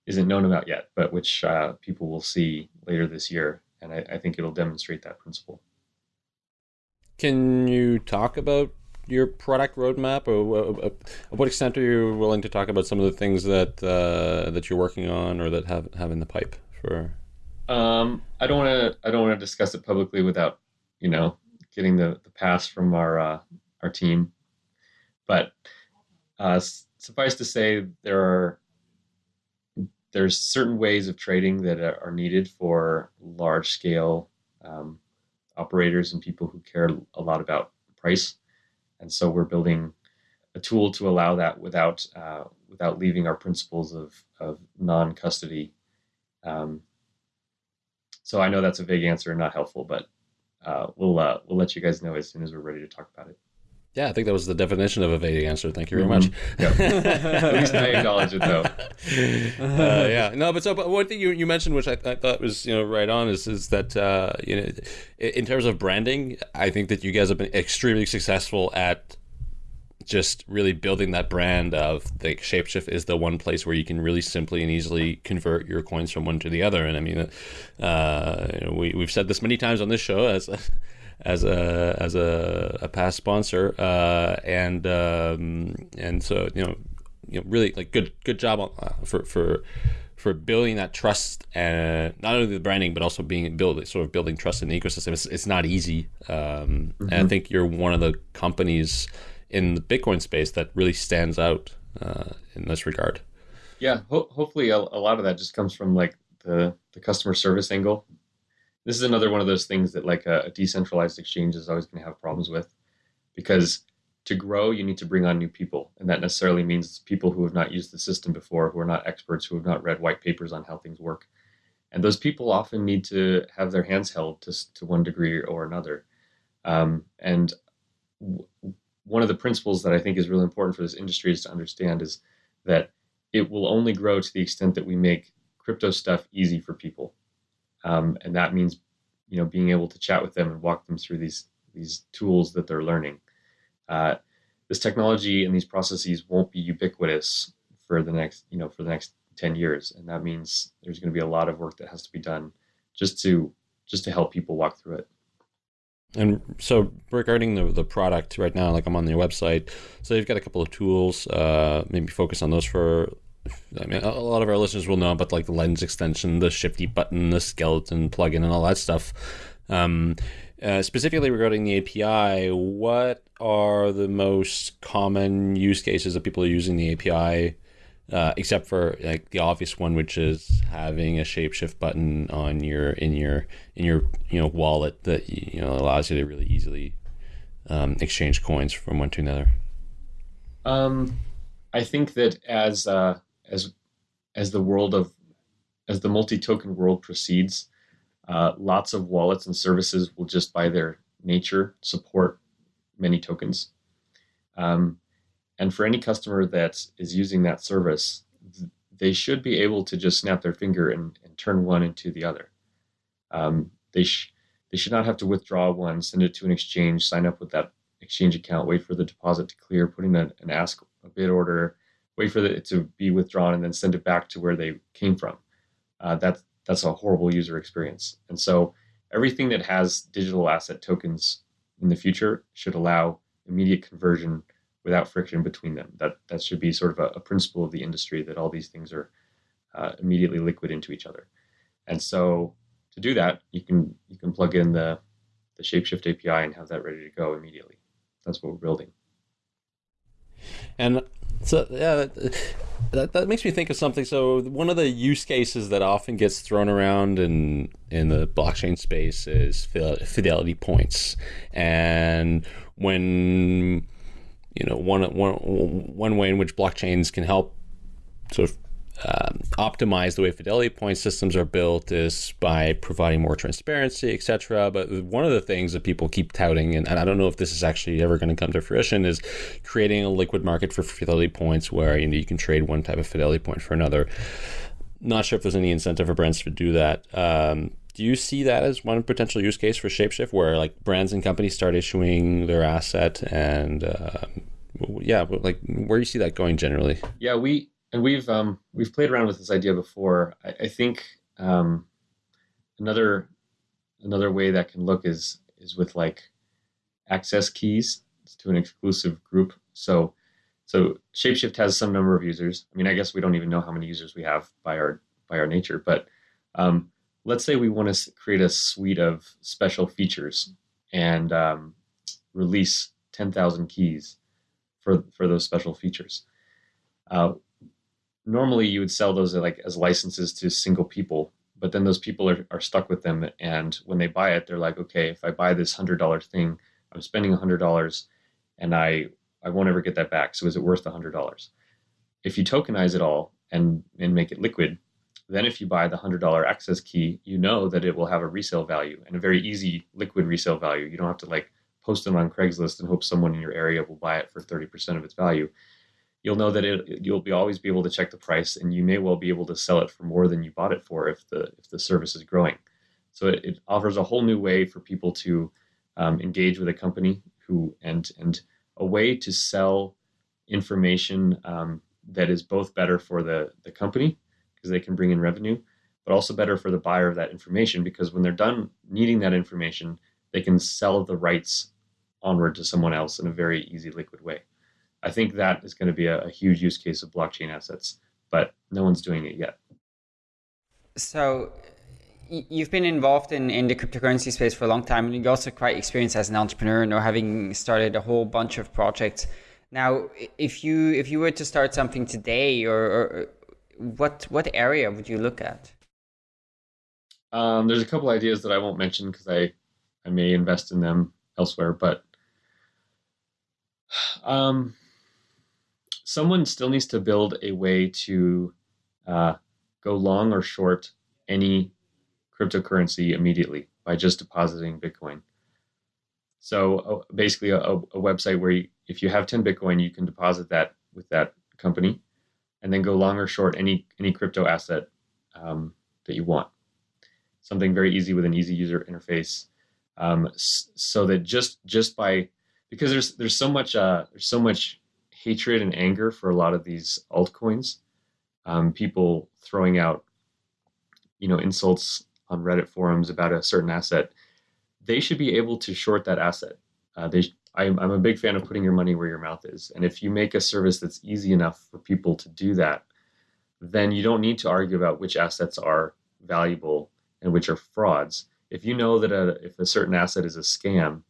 isn't known about yet, but which uh, people will see later this year, and I, I think it'll demonstrate that principle. Can you talk about your product roadmap, or uh, what extent are you willing to talk about some of the things that uh, that you're working on or that have have in the pipe for? Um, I don't want to. I don't want to discuss it publicly without you know getting the the pass from our uh, our team. But uh, suffice to say, there are there's certain ways of trading that are needed for large scale um, operators and people who care a lot about price. And so we're building a tool to allow that without uh, without leaving our principles of, of non custody. Um, so I know that's a vague answer and not helpful, but uh, we'll uh, we'll let you guys know as soon as we're ready to talk about it. Yeah, I think that was the definition of a vague answer. Thank you very much. Mm-hmm. At least I acknowledge it, though. Uh, yeah, no, but so, but one thing you, you mentioned, which I, I thought was you know right on, is is that uh, you know, in terms of branding, I think that you guys have been extremely successful at just really building that brand of the shapeshift is the one place where you can really simply and easily convert your coins from one to the other and i mean uh, we, we've said this many times on this show as as a as a, a past sponsor, uh, and um, and so you know, you know, really like good good job on, uh, for for for building that trust and not only the branding but also being build sort of building trust in the ecosystem. It's, it's not easy, um, mm-hmm. and I mm-hmm. think you're one of the companies in the Bitcoin space that really stands out uh, in this regard. Yeah, ho- hopefully a, a lot of that just comes from like the the customer service angle this is another one of those things that like a, decentralized exchange is always going to have problems with because to grow you need to bring on new people and that necessarily means people who have not used the system before who are not experts who have not read white papers on how things work. And those people often need to have their hands held to, to one degree or another. Um, and w- one of the principles that i think is really important for this industry is to understand is that it will only grow to the extent that we make crypto stuff easy for people um, and that means you know being able to chat with them and walk them through these these tools that they're learning. Uh, this technology and these processes won't be ubiquitous for the next you know for the next 10 years and that means there's going to be a lot of work that has to be done just to just to help people walk through it and so regarding the, the product right now like i'm on your website so you've got a couple of tools uh, maybe focus on those for I mean, a lot of our listeners will know about like the lens extension, the shifty button, the skeleton plugin, and all that stuff. Um, uh, specifically regarding the API, what are the most common use cases that people are using the API? Uh, except for like the obvious one, which is having a shapeshift button on your in your in your you know wallet that you know allows you to really easily um, exchange coins from one to another. Um, I think that as uh, as as the world of as the multi-token world proceeds, uh, lots of wallets and services will just by their nature support many tokens. Um, and for any customer that is using that service, they should be able to just snap their finger and, and turn one into the other. Um, they sh- they should not have to withdraw one, send it to an exchange, sign up with that exchange account, wait for the deposit to clear, put in an ask a bid order, wait for it to be withdrawn, and then send it back to where they came from. Uh, that's that's a horrible user experience. And so everything that has digital asset tokens in the future should allow immediate conversion without friction between them. That that should be sort of a, a principle of the industry that all these things are uh, immediately liquid into each other. And so to do that, you can you can plug in the the Shapeshift API and have that ready to go immediately. That's what we're building. And so yeah, that, that makes me think of something. So one of the use cases that often gets thrown around in in the blockchain space is fidelity points, and when you know one one one way in which blockchains can help sort of um, optimize the way fidelity point systems are built is by providing more transparency, etc. But one of the things that people keep touting, and, and I don't know if this is actually ever going to come to fruition, is creating a liquid market for fidelity points where you know you can trade one type of fidelity point for another. Not sure if there's any incentive for brands to do that. Um, do you see that as one potential use case for Shapeshift, where like brands and companies start issuing their asset and uh, yeah, like where do you see that going generally? Yeah, we and we've um, we've played around with this idea before. I, I think um, another another way that can look is is with like access keys to an exclusive group. So so Shapeshift has some number of users. I mean, I guess we don't even know how many users we have by our by our nature, but um, let's say we want to create a suite of special features and um, release 10,000 keys for for those special features. Uh, normally you would sell those like as licenses to single people but then those people are, are stuck with them and when they buy it they're like okay if i buy this hundred dollar thing i'm spending a hundred dollars and i i won't ever get that back so is it worth a hundred dollars? If you tokenize it all and and make it liquid then if you buy the hundred dollar access key you know that it will have a resale value and a very easy liquid resale value. You don't have to like post it on craigslist and hope someone in your area will buy it for 30% of its value you'll know that it, you'll be always be able to check the price and you may well be able to sell it for more than you bought it for if the if the service is growing. So it, it offers a whole new way for people to um, engage with a company who and and a way to sell information um, that is both better for the the company because they can bring in revenue but also better for the buyer of that information because when they're done needing that information they can sell the rights onward to someone else in a very easy liquid way I think that is going to be a, a huge use case of blockchain assets, but no one's doing it yet. So you've been involved in, in the cryptocurrency space for a long time and you're also quite experienced as an entrepreneur you know having started a whole bunch of projects now if you if you were to start something today or, or what what area would you look at um, there's a couple ideas that i won't mention because i i may invest in them elsewhere but um, someone still needs to build a way to uh, go long or short any cryptocurrency immediately by just depositing Bitcoin. So uh, basically, a, a, website where you, if you have 10 Bitcoin, you can deposit that with that company, and then go long or short any any crypto asset um, that you want. Something very easy with an easy user interface, um, so that just just by because there's there's so much uh, there's so much hatred and anger for a lot of these altcoins. Um, people throwing out, you know, insults on Reddit forums about a certain asset. They should be able to short that asset. Uh, they, I'm, I'm a big fan of putting your money where your mouth is. And if you make a service that's easy enough for people to do that, then you don't need to argue about which assets are valuable and which are frauds. If you know that a, if a certain asset is a scam,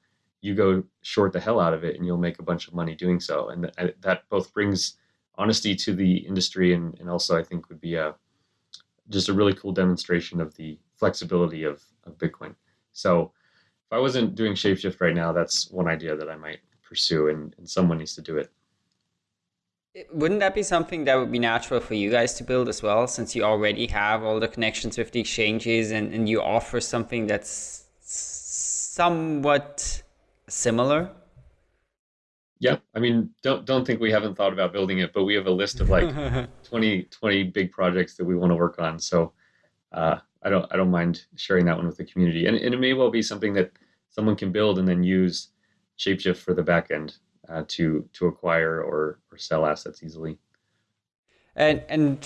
you go short the hell out of it and you'll make a bunch of money doing so. And th- that both brings honesty to the industry and, and also I think would be a just a really cool demonstration of the flexibility of, of Bitcoin. So if I wasn't doing Shapeshift right now, that's one idea that I might pursue and, and someone needs to do it. Wouldn't that be something that would be natural for you guys to build as well, since you already have all the connections with the exchanges and, and you offer something that's somewhat similar? Yeah, I mean, don't don't think we haven't thought about building it, but we have a list of like 20, 20 big projects that we want to work on. So uh, I don't I don't mind sharing that one with the community, and, and it may well be something that someone can build and then use Shapeshift for the backend uh, to to acquire or or sell assets easily. And and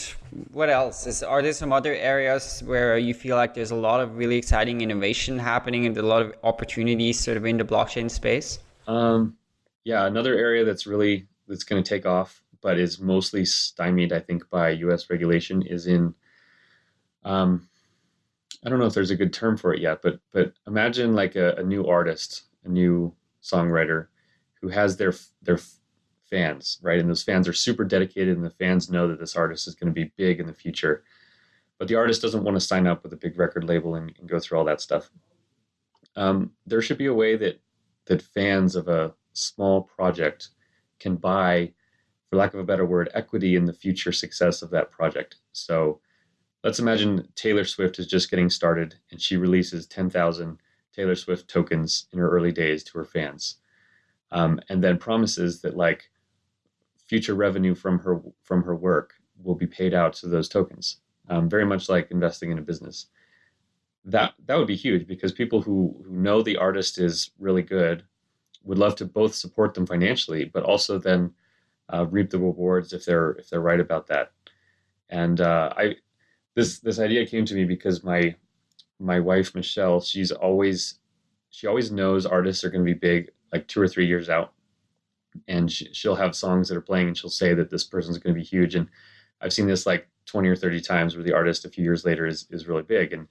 what else is? Are there some other areas where you feel like there's a lot of really exciting innovation happening and a lot of opportunities sort of in the blockchain space? Um, yeah, another area that's really that's going to take off, but is mostly stymied, I think, by U.S. regulation, is in um, I don't know if there's a good term for it yet, but but imagine like a, a new artist, a new songwriter who has their their fans, right? And those fans are super dedicated, and the fans know that this artist is going to be big in the future. But the artist doesn't want to sign up with a big record label and, and go through all that stuff. Um, there should be a way that that fans of a small project can buy, for lack of a better word, equity in the future success of that project. So let's imagine Taylor Swift is just getting started and she releases 10,000 Taylor Swift tokens in her early days to her fans. Um, and then promises that like future revenue from her from her work will be paid out to those tokens. Um, very much like investing in a business. That that would be huge because people who who know the artist is really good would love to both support them financially, but also then uh, reap the rewards if they're if they're right about that. And uh, I this this idea came to me because my my wife Michelle, she's always she always knows artists are going to be big like two or three years out, and she, she'll have songs that are playing, and she'll say that this person's going to be huge. And I've seen this like twenty or thirty times where the artist a few years later is is really big, and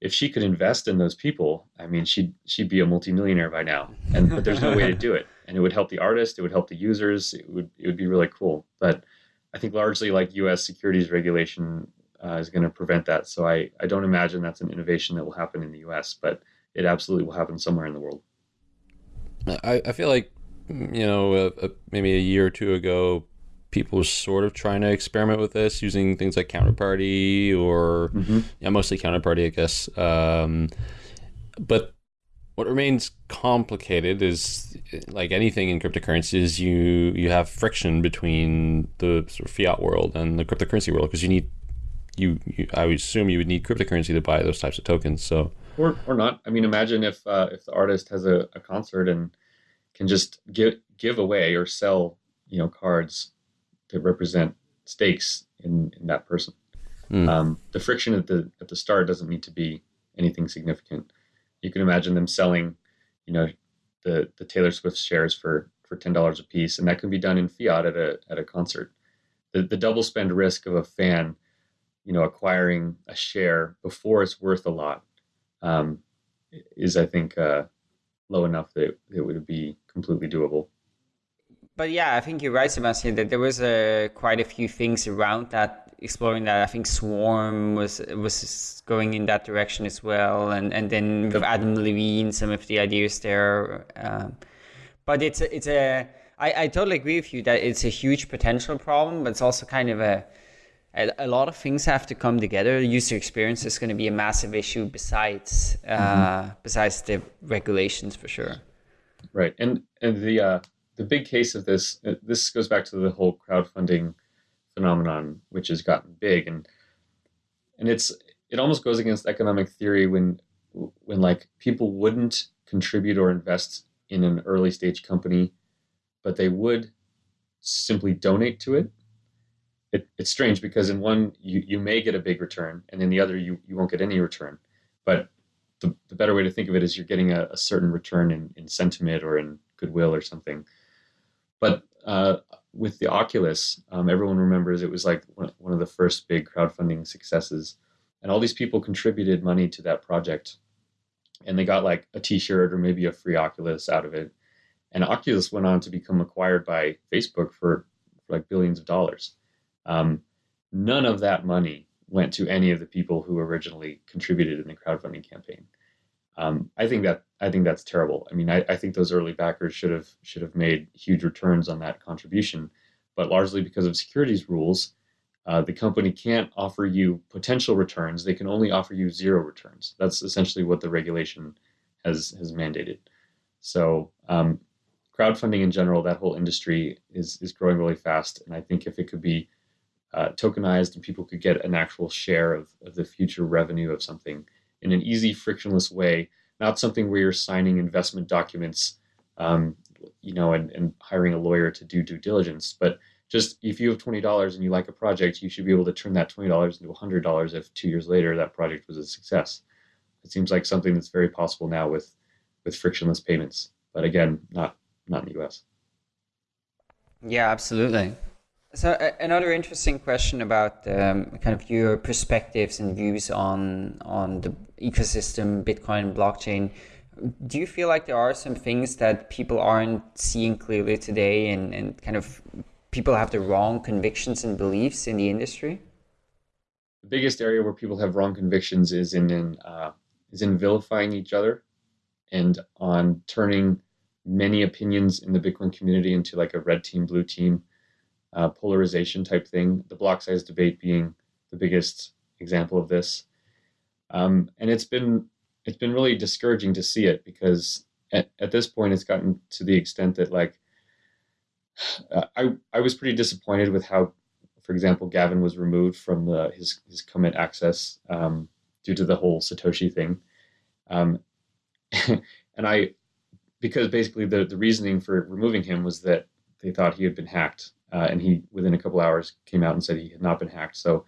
if she could invest in those people, I mean, she'd she'd be a multimillionaire by now. And but there's no way to do it, and it would help the artist, it would help the users, it would it would be really cool. But I think largely like U.S. securities regulation uh, is going to prevent that. So I, I don't imagine that's an innovation that will happen in the US, but it absolutely will happen somewhere in the world. I, I feel like, you know, uh, uh, maybe a year or two ago, people were sort of trying to experiment with this using things like Counterparty or, mm-hmm. yeah, mostly Counterparty, I guess. Um, but what remains complicated is like anything in cryptocurrencies you you have friction between the sort of fiat world and the cryptocurrency world because you need you, you, I would assume you would need cryptocurrency to buy those types of tokens. So or or not. I mean, imagine if uh, if the artist has a, a concert and can just give give away or sell you know cards that represent stakes in in that person. Mm. Um, the friction at the at the start doesn't need to be anything significant. You can imagine them selling, you know, the the Taylor Swift shares for for ten dollars a piece, and that can be done in fiat at a at a concert. The the double spend risk of a fan you know acquiring a share before it's worth a lot um, is I think uh, low enough that it would be completely doable. But yeah, I think you're right, Sebastian. That there was uh, quite a few things around that, exploring that. I think Swarm was was going in that direction as well, and and then with Adam Levine, some of the ideas there. Um, but it's a, it's a I, I totally agree with you that it's a huge potential problem, but it's also kind of a a, lot of things have to come together. User experience is going to be a massive issue besides uh, mm-hmm. besides the regulations for sure. Right, and and the uh, the big case of this uh, this goes back to the whole crowdfunding phenomenon, which has gotten big, and and it's it almost goes against economic theory when when like people wouldn't contribute or invest in an early stage company, but they would simply donate to it it, it's strange because in one you, you may get a big return and in the other you, you won't get any return. But the, the better way to think of it is you're getting a, a certain return in, in sentiment or in goodwill or something. But uh, with the oculus um, everyone remembers it was like one, of the first big crowdfunding successes. And all these people contributed money to that project. And they got like a t-shirt or maybe a free oculus out of it. And oculus went on to become acquired by facebook for, for like billions of dollars um, none of that money went to any of the people who originally contributed in the crowdfunding campaign. Um, I think that I think that's terrible. I mean, I, I, think those early backers should have should have made huge returns on that contribution, but largely because of securities rules, uh, the company can't offer you potential returns. They can only offer you zero returns. That's essentially what the regulation has has mandated. So, um, crowdfunding in general, that whole industry is is growing really fast, and I think if it could be uh, tokenized and people could get an actual share of, of the future revenue of something in an easy, frictionless way, not something where you're signing investment documents, um, you know, and, and hiring a lawyer to do due diligence. But just if you have twenty dollars and you like a project, you should be able to turn that twenty dollars into hundred dollars if two years later that project was a success. It seems like something that's very possible now with with frictionless payments. But again, not not in the U.S. Yeah, absolutely. So another interesting question about um, kind of your perspectives and views on on the ecosystem, Bitcoin, blockchain. Do you feel like there are some things that people aren't seeing clearly today, and, and kind of people have the wrong convictions and beliefs in the industry? The biggest area where people have wrong convictions is in, in uh, is in vilifying each other, and on turning many opinions in the Bitcoin community into like a red team, blue team uh, polarization type thing. The block size debate being the biggest example of this, um, and it's been it's been really discouraging to see it because at, at this point it's gotten to the extent that like I I was pretty disappointed with how, for example, Gavin was removed from the his his commit access um, due to the whole Satoshi thing, um, and I because basically the the reasoning for removing him was that they thought he had been hacked, uh, and he within a couple hours came out and said he had not been hacked. So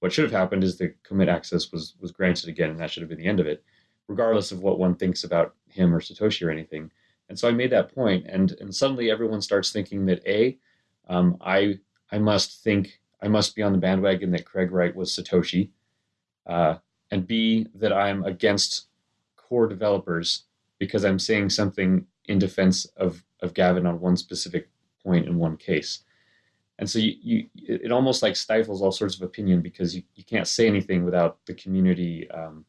what should have happened is the commit access was was granted again, and that should have been the end of it, regardless of what one thinks about him or Satoshi or anything. And so I made that point, and and suddenly everyone starts thinking that a, um, I I must think I must be on the bandwagon that Craig Wright was Satoshi, uh, and b that I'm against core developers because I'm saying something in defense of of Gavin on one specific point in one case. And so you, you it almost like stifles all sorts of opinion because you, you can't say anything without the community um,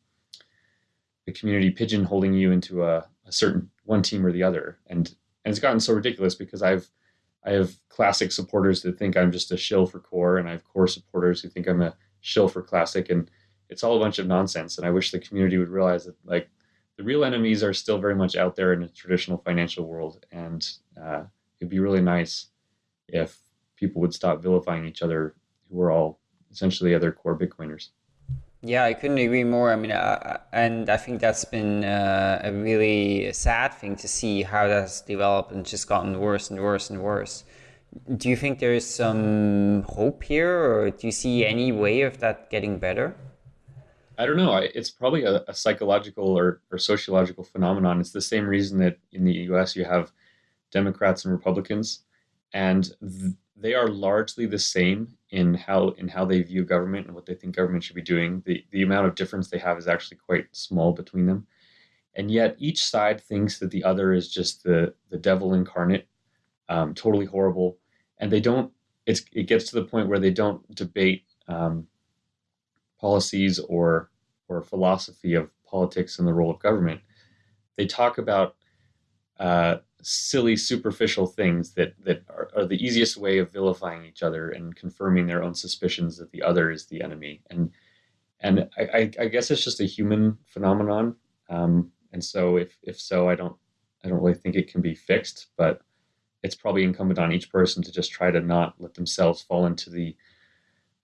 the community pigeonholing you into a, a certain one team or the other. And and it's gotten so ridiculous because I've I have classic supporters that think I'm just a shill for core, and I have core supporters who think I'm a shill for classic, and it's all a bunch of nonsense. And I wish the community would realize that like the real enemies are still very much out there in the traditional financial world, and uh, it'd be really nice if people would stop vilifying each other who are all essentially other core Bitcoiners. Yeah, I couldn't agree more. I mean, uh, and I think that's been uh, a really sad thing to see how that's developed and just gotten worse and worse and worse. Do you think there is some hope here, or do you see any way of that getting better? I don't know. It's probably a, a psychological or, or sociological phenomenon. It's the same reason that in the US you have Democrats and Republicans, and th- they are largely the same in how in how they view government and what they think government should be doing. The the amount of difference they have is actually quite small between them. And yet each side thinks that the other is just the the devil incarnate, um, totally horrible. And they don't it's it gets to the point where they don't debate um, policies or or philosophy of politics and the role of government. They talk about uh, silly, superficial things that that are, are, the easiest way of vilifying each other and confirming their own suspicions that the other is the enemy. And and I, I guess it's just a human phenomenon. Um, and so if if so, I don't I don't really think it can be fixed, but it's probably incumbent on each person to just try to not let themselves fall into the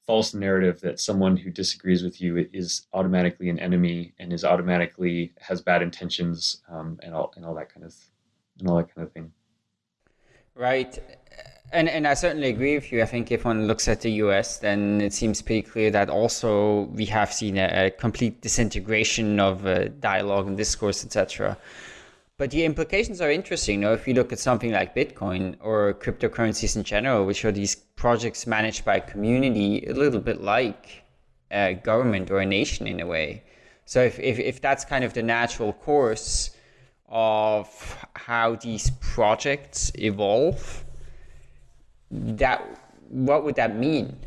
false narrative that someone who disagrees with you is automatically an enemy and is automatically has bad intentions um, and all and all that kind of and all that kind of thing. Right. And, and I certainly agree with you. I think if one looks at the US, then it seems pretty clear that also we have seen a, a complete disintegration of uh, dialogue and discourse, etc. But the implications are interesting. You know, if you look at something like Bitcoin or cryptocurrencies in general, which are these projects managed by a community, a little bit like a government or a nation in a way. So if, if, if that's kind of the natural course, of how these projects evolve, that what would that mean?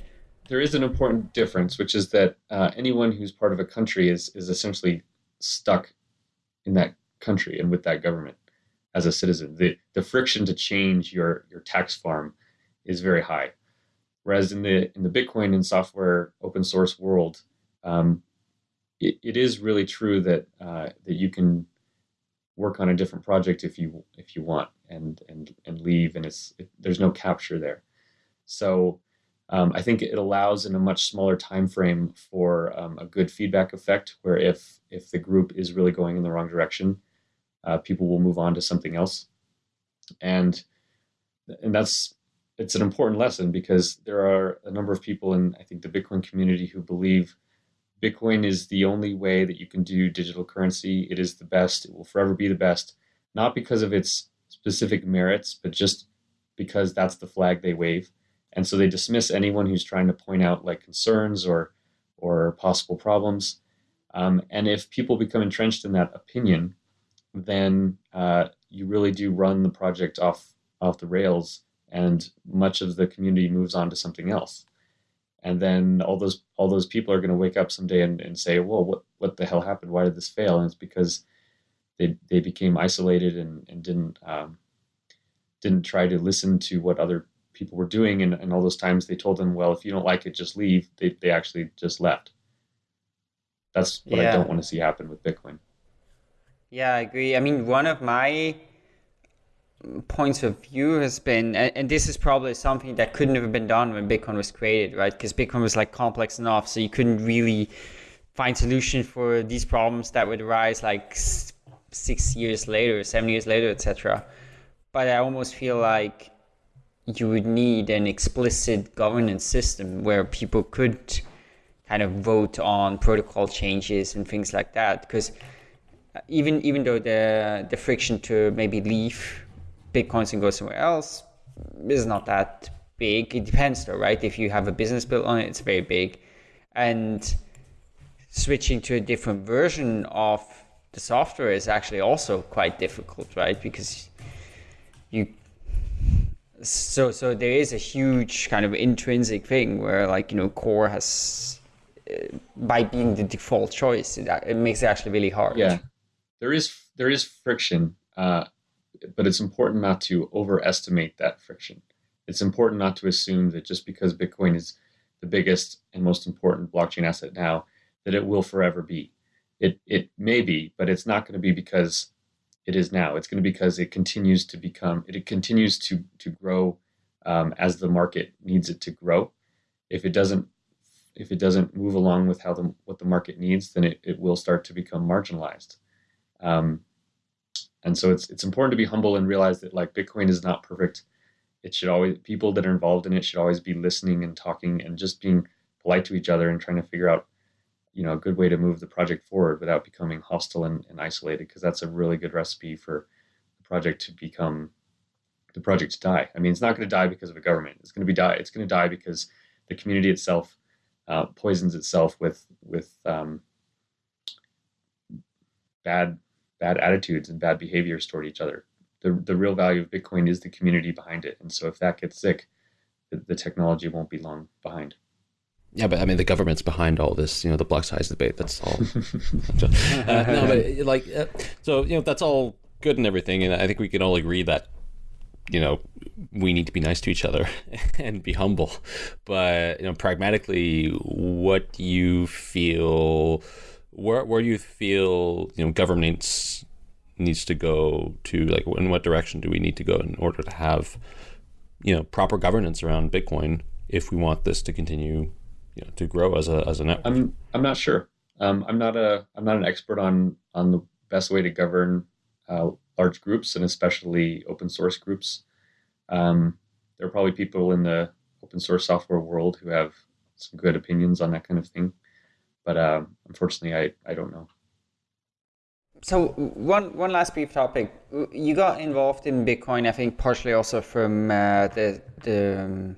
There is an important difference, which is that uh, anyone who's part of a country is is essentially stuck in that country and with that government as a citizen. The the friction to change your your tax farm is very high, whereas in the in the Bitcoin and software open source world, um, it, it is really true that uh, that you can work on a different project if you if you want and and and leave and it's it, there's no capture there. So um, i think it allows in a much smaller time frame for um, a good feedback effect where if if the group is really going in the wrong direction uh, people will move on to something else. And and that's it's an important lesson because there are a number of people in i think the bitcoin community who believe Bitcoin is the only way that you can do digital currency. It is the best. It will forever be the best, not because of its specific merits, but just because that's the flag they wave. and so they dismiss anyone who's trying to point out like concerns or or possible problems. Um, and if people become entrenched in that opinion, then uh, you really do run the project off off the rails, and much of the community moves on to something else. And then all those all those people are going to wake up someday and, and say, "Well, what what the hell happened? Why did this fail?" And it's because they they became isolated and and didn't um, didn't try to listen to what other people were doing and, and all those times they told them well if you don't like it just leave they, they actually just left that's what yeah. i don't want to see happen with bitcoin yeah i agree i mean one of my points of view has been and, and this is probably something that couldn't have been done when bitcoin was created right? Because bitcoin was like complex enough so you couldn't really find solution for these problems that would arise like six years later seven years later etc but i almost feel like you would need an explicit governance system where people could kind of vote on protocol changes and things like that because uh, even even though the the friction to maybe leave bitcoins and go somewhere else is not that big. It depends though right? If you have a business built on it it's very big. And switching to a different version of the software is actually also quite difficult right? Because you so so there is a huge kind of intrinsic thing where like you know core has uh, by being the default choice it, it, makes it actually really hard. Yeah. There is there is friction. Uh, but it's important not to overestimate that friction it's important not to assume that just because bitcoin is the biggest and most important blockchain asset now that it will forever be it it may be but it's not going to be because it is now. It's going to be because it continues to become, it continues to to grow um, as the market needs it to grow. If it doesn't, if it doesn't move along with how the what the market needs, then it, it will start to become marginalized. Um, and so it's it's important to be humble and realize that like Bitcoin is not perfect. It should always people that are involved in it should always be listening and talking and just being polite to each other and trying to figure out you know a good way to move the project forward without becoming hostile and, and isolated because that's a really good recipe for the project to become the project to die i mean it's not going to die because of a government it's going to be die it's going to die because the community itself uh, poisons itself with with um, bad bad attitudes and bad behaviors toward each other the, the real value of bitcoin is the community behind it and so if that gets sick the, the technology won't be long behind yeah, but I mean, the government's behind all this, you know, the block size debate. That's all. uh, no, but like, uh, so you know, that's all good and everything, and I think we can all agree that, you know, we need to be nice to each other and be humble. But you know, pragmatically, what do you feel? Where where do you feel you know governance needs to go to? Like, in what direction do we need to go in order to have, you know, proper governance around Bitcoin if we want this to continue you know, to grow as a as a network? I'm I'm not sure. Um, I'm not a I'm not an expert on on the best way to govern uh, large groups and especially open source groups. Um, there are probably people in the open source software world who have some good opinions on that kind of thing, but uh, unfortunately, I I don't know. So one one last brief topic. You got involved in Bitcoin, I think, partially also from uh, the the um,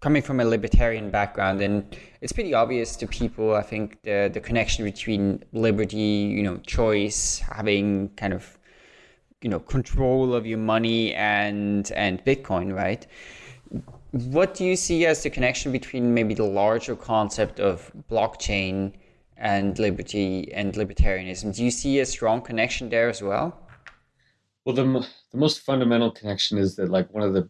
coming from a libertarian background, and it's pretty obvious to people. I think the the connection between liberty, you know, choice, having kind of you know control of your money and and Bitcoin, right? What do you see as the connection between maybe the larger concept of blockchain and liberty and libertarianism? Do you see a strong connection there as well? Well, the the most fundamental connection is that like one of the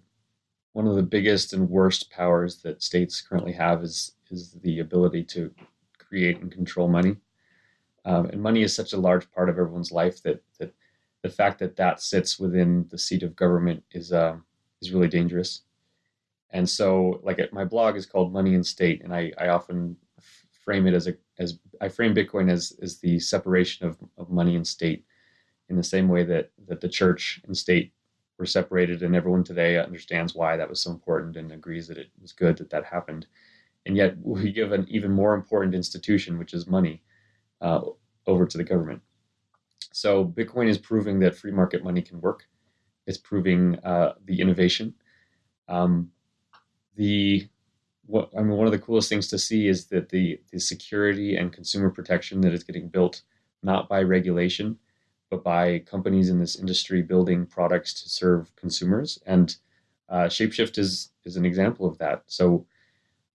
one of the biggest and worst powers that states currently have is is the ability to create and control money. Um, and money is such a large part of everyone's life that that the fact that that sits within the seat of government is um, is really dangerous. And so, like my blog is called Money and State, and I, I often frame it as a as I frame Bitcoin as as the separation of, of money and state, in the same way that that the church and state were separated, and everyone today understands why that was so important and agrees that it was good that that happened. And yet, we give an even more important institution, which is money, uh, over to the government. So, Bitcoin is proving that free market money can work. It's proving uh, the innovation. Um, the what I mean, one of the coolest things to see is that the the security and consumer protection that is getting built not by regulation, but by companies in this industry building products to serve consumers. And uh, Shapeshift is is an example of that. So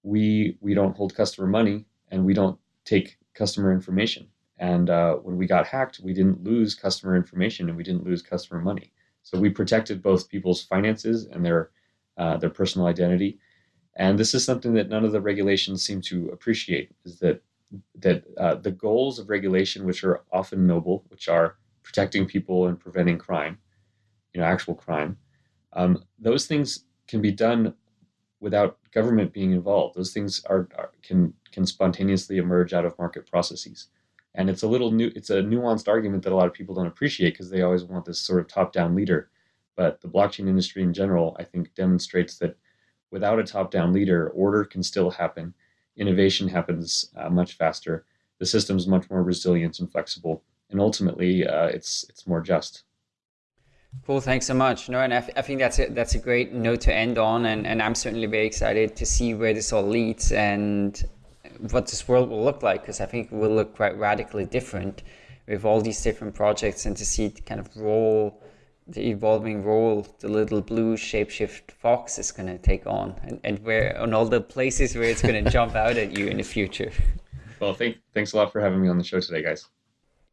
we we don't hold customer money and we don't take customer information. And uh, when we got hacked, we didn't lose customer information and we didn't lose customer money. So we protected both people's finances and their uh, their personal identity. And this is something that none of the regulations seem to appreciate: is that that uh, the goals of regulation, which are often noble, which are protecting people and preventing crime, you know, actual crime, um, those things can be done without government being involved. Those things are, are, can can spontaneously emerge out of market processes, and it's a little new. It's a nuanced argument that a lot of people don't appreciate because they always want this sort of top-down leader. But the blockchain industry in general, I think, demonstrates that without a top-down leader, order can still happen. Innovation happens uh, much faster. The system's much more resilient and flexible, and ultimately, uh, it's it's more just. Cool, thanks so much. No, and I, I think that's a, that's a great note to end on, and, and I'm certainly very excited to see where this all leads and what this world will look like, because I think it will look quite radically different with all these different projects, and to see it kind of roll the evolving role the little blue shapeshift fox is going to take on, and, and where on all the places where it's going to jump out at you in the future. Well, thank, thanks a lot for having me on the show today, guys.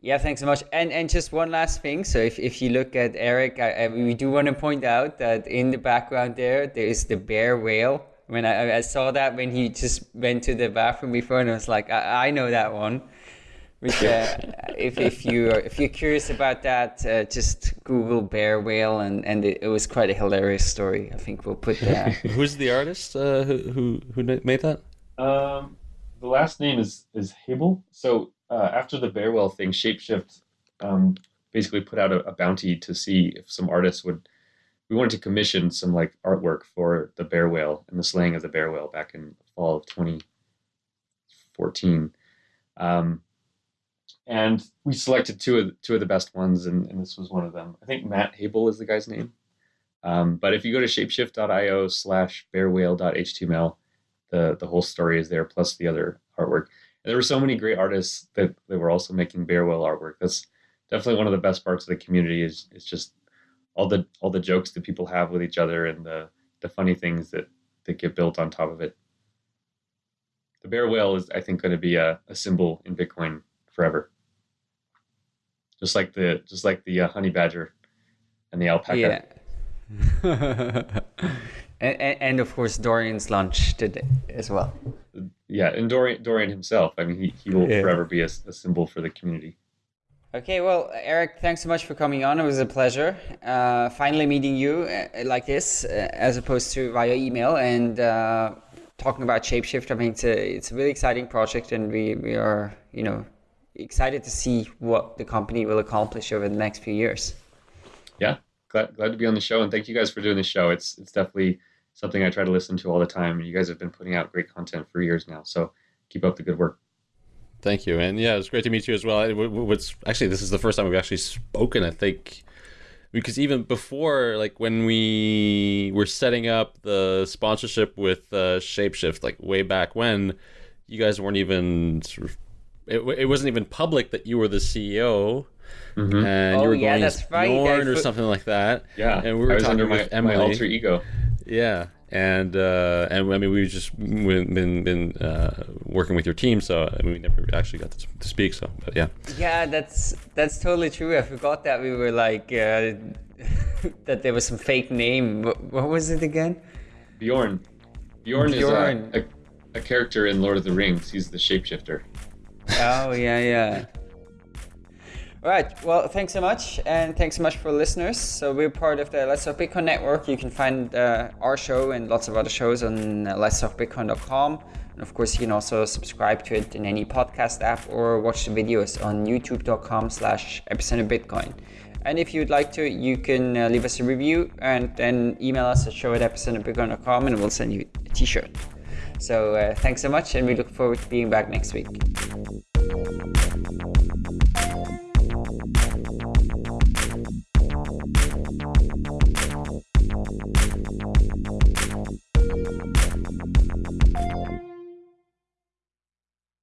Yeah, thanks so much. And and just one last thing. So if, if you look at Erik, I, I, we do want to point out that in the background there, there is the bear whale. When I, I saw that when he just went to the bathroom before, and I was like, I, I know that one. Which, uh, if if you if you're curious about that, uh, just Google bear whale, and and it, it, was quite a hilarious story. I think we'll put that. Who's the artist uh, who who who made that? Um, the last name is is Habel. So uh, after the bear whale thing, Shapeshift um, basically put out a, a, bounty to see if some artists would. We wanted to commission some like artwork for the bear whale and the slaying of the bear whale back in fall of 2014. Um, and we selected two of two of the best ones, and, and this was one of them. I think Matt Habel is the guy's name. Um, but if you go to shapeshift.io slash bearwhale.html, the the whole story is there, plus the other artwork there were so many great artists that, that were also making bear whale artwork. That's definitely one of the best parts of the community is is just all the all the jokes that people have with each other and the the funny things that that get built on top of it. The bear whale is, I think, going to be a, a symbol in Bitcoin forever. Just like the just like the uh, honey badger and the alpaca. Yeah. and, and, of course Dorian's lunch today as well. Yeah, and Dorian, Dorian himself. I mean, he, he will yeah. forever be a, a, symbol for the community. Okay, well, Erik, thanks so much for coming on. It was a pleasure. Uh, finally meeting you uh, like this, uh, as opposed to via email and uh, talking about Shapeshift. I mean, it's a, it's a really exciting project, and we, we are, you know, excited to see what the company will accomplish over the next few years. Yeah, glad, glad to be on the show, and thank you guys for doing the show. It's it's definitely something I try to listen to all the time. You guys have been putting out great content for years now, so keep up the good work. Thank you, and yeah, it's great to meet you as well. What's actually this is the first time we've actually spoken. I think because even before, like when we were setting up the sponsorship with uh, Shapeshift, like way back when, you guys weren't even sort of. It, it wasn't even public that you were the CEO. Mm-hmm. And oh, you were yeah, going that's as right. Bjorn or something like that. Yeah, and we were talking under with my, Emily. my alter ego. Yeah, and uh, and I mean we've just been been uh, working with your team, so I mean, we never actually got to, to, speak. So, but yeah. Yeah, that's that's totally true. I forgot that we were like uh, that there was some fake name. What, what was it again? Bjorn. Bjorn, Bjorn. is a, a, a character in Lord of the Rings. He's the shapeshifter. Oh yeah, yeah. All right. Well, thanks so much, and thanks so much for listeners. So we're part of the Let's Talk Bitcoin network. You can find uh, our show and lots of other shows on uh, letstalkbitcoin.com. And of course, you can also subscribe to it in any podcast app or watch the videos on youtube.com slash epicenterbitcoin. And if you'd like to, you can uh, leave us a review and then email us at show at epicenterbitcoin.com and we'll send you a t-shirt. So uh, thanks so much and we look forward to being back next week.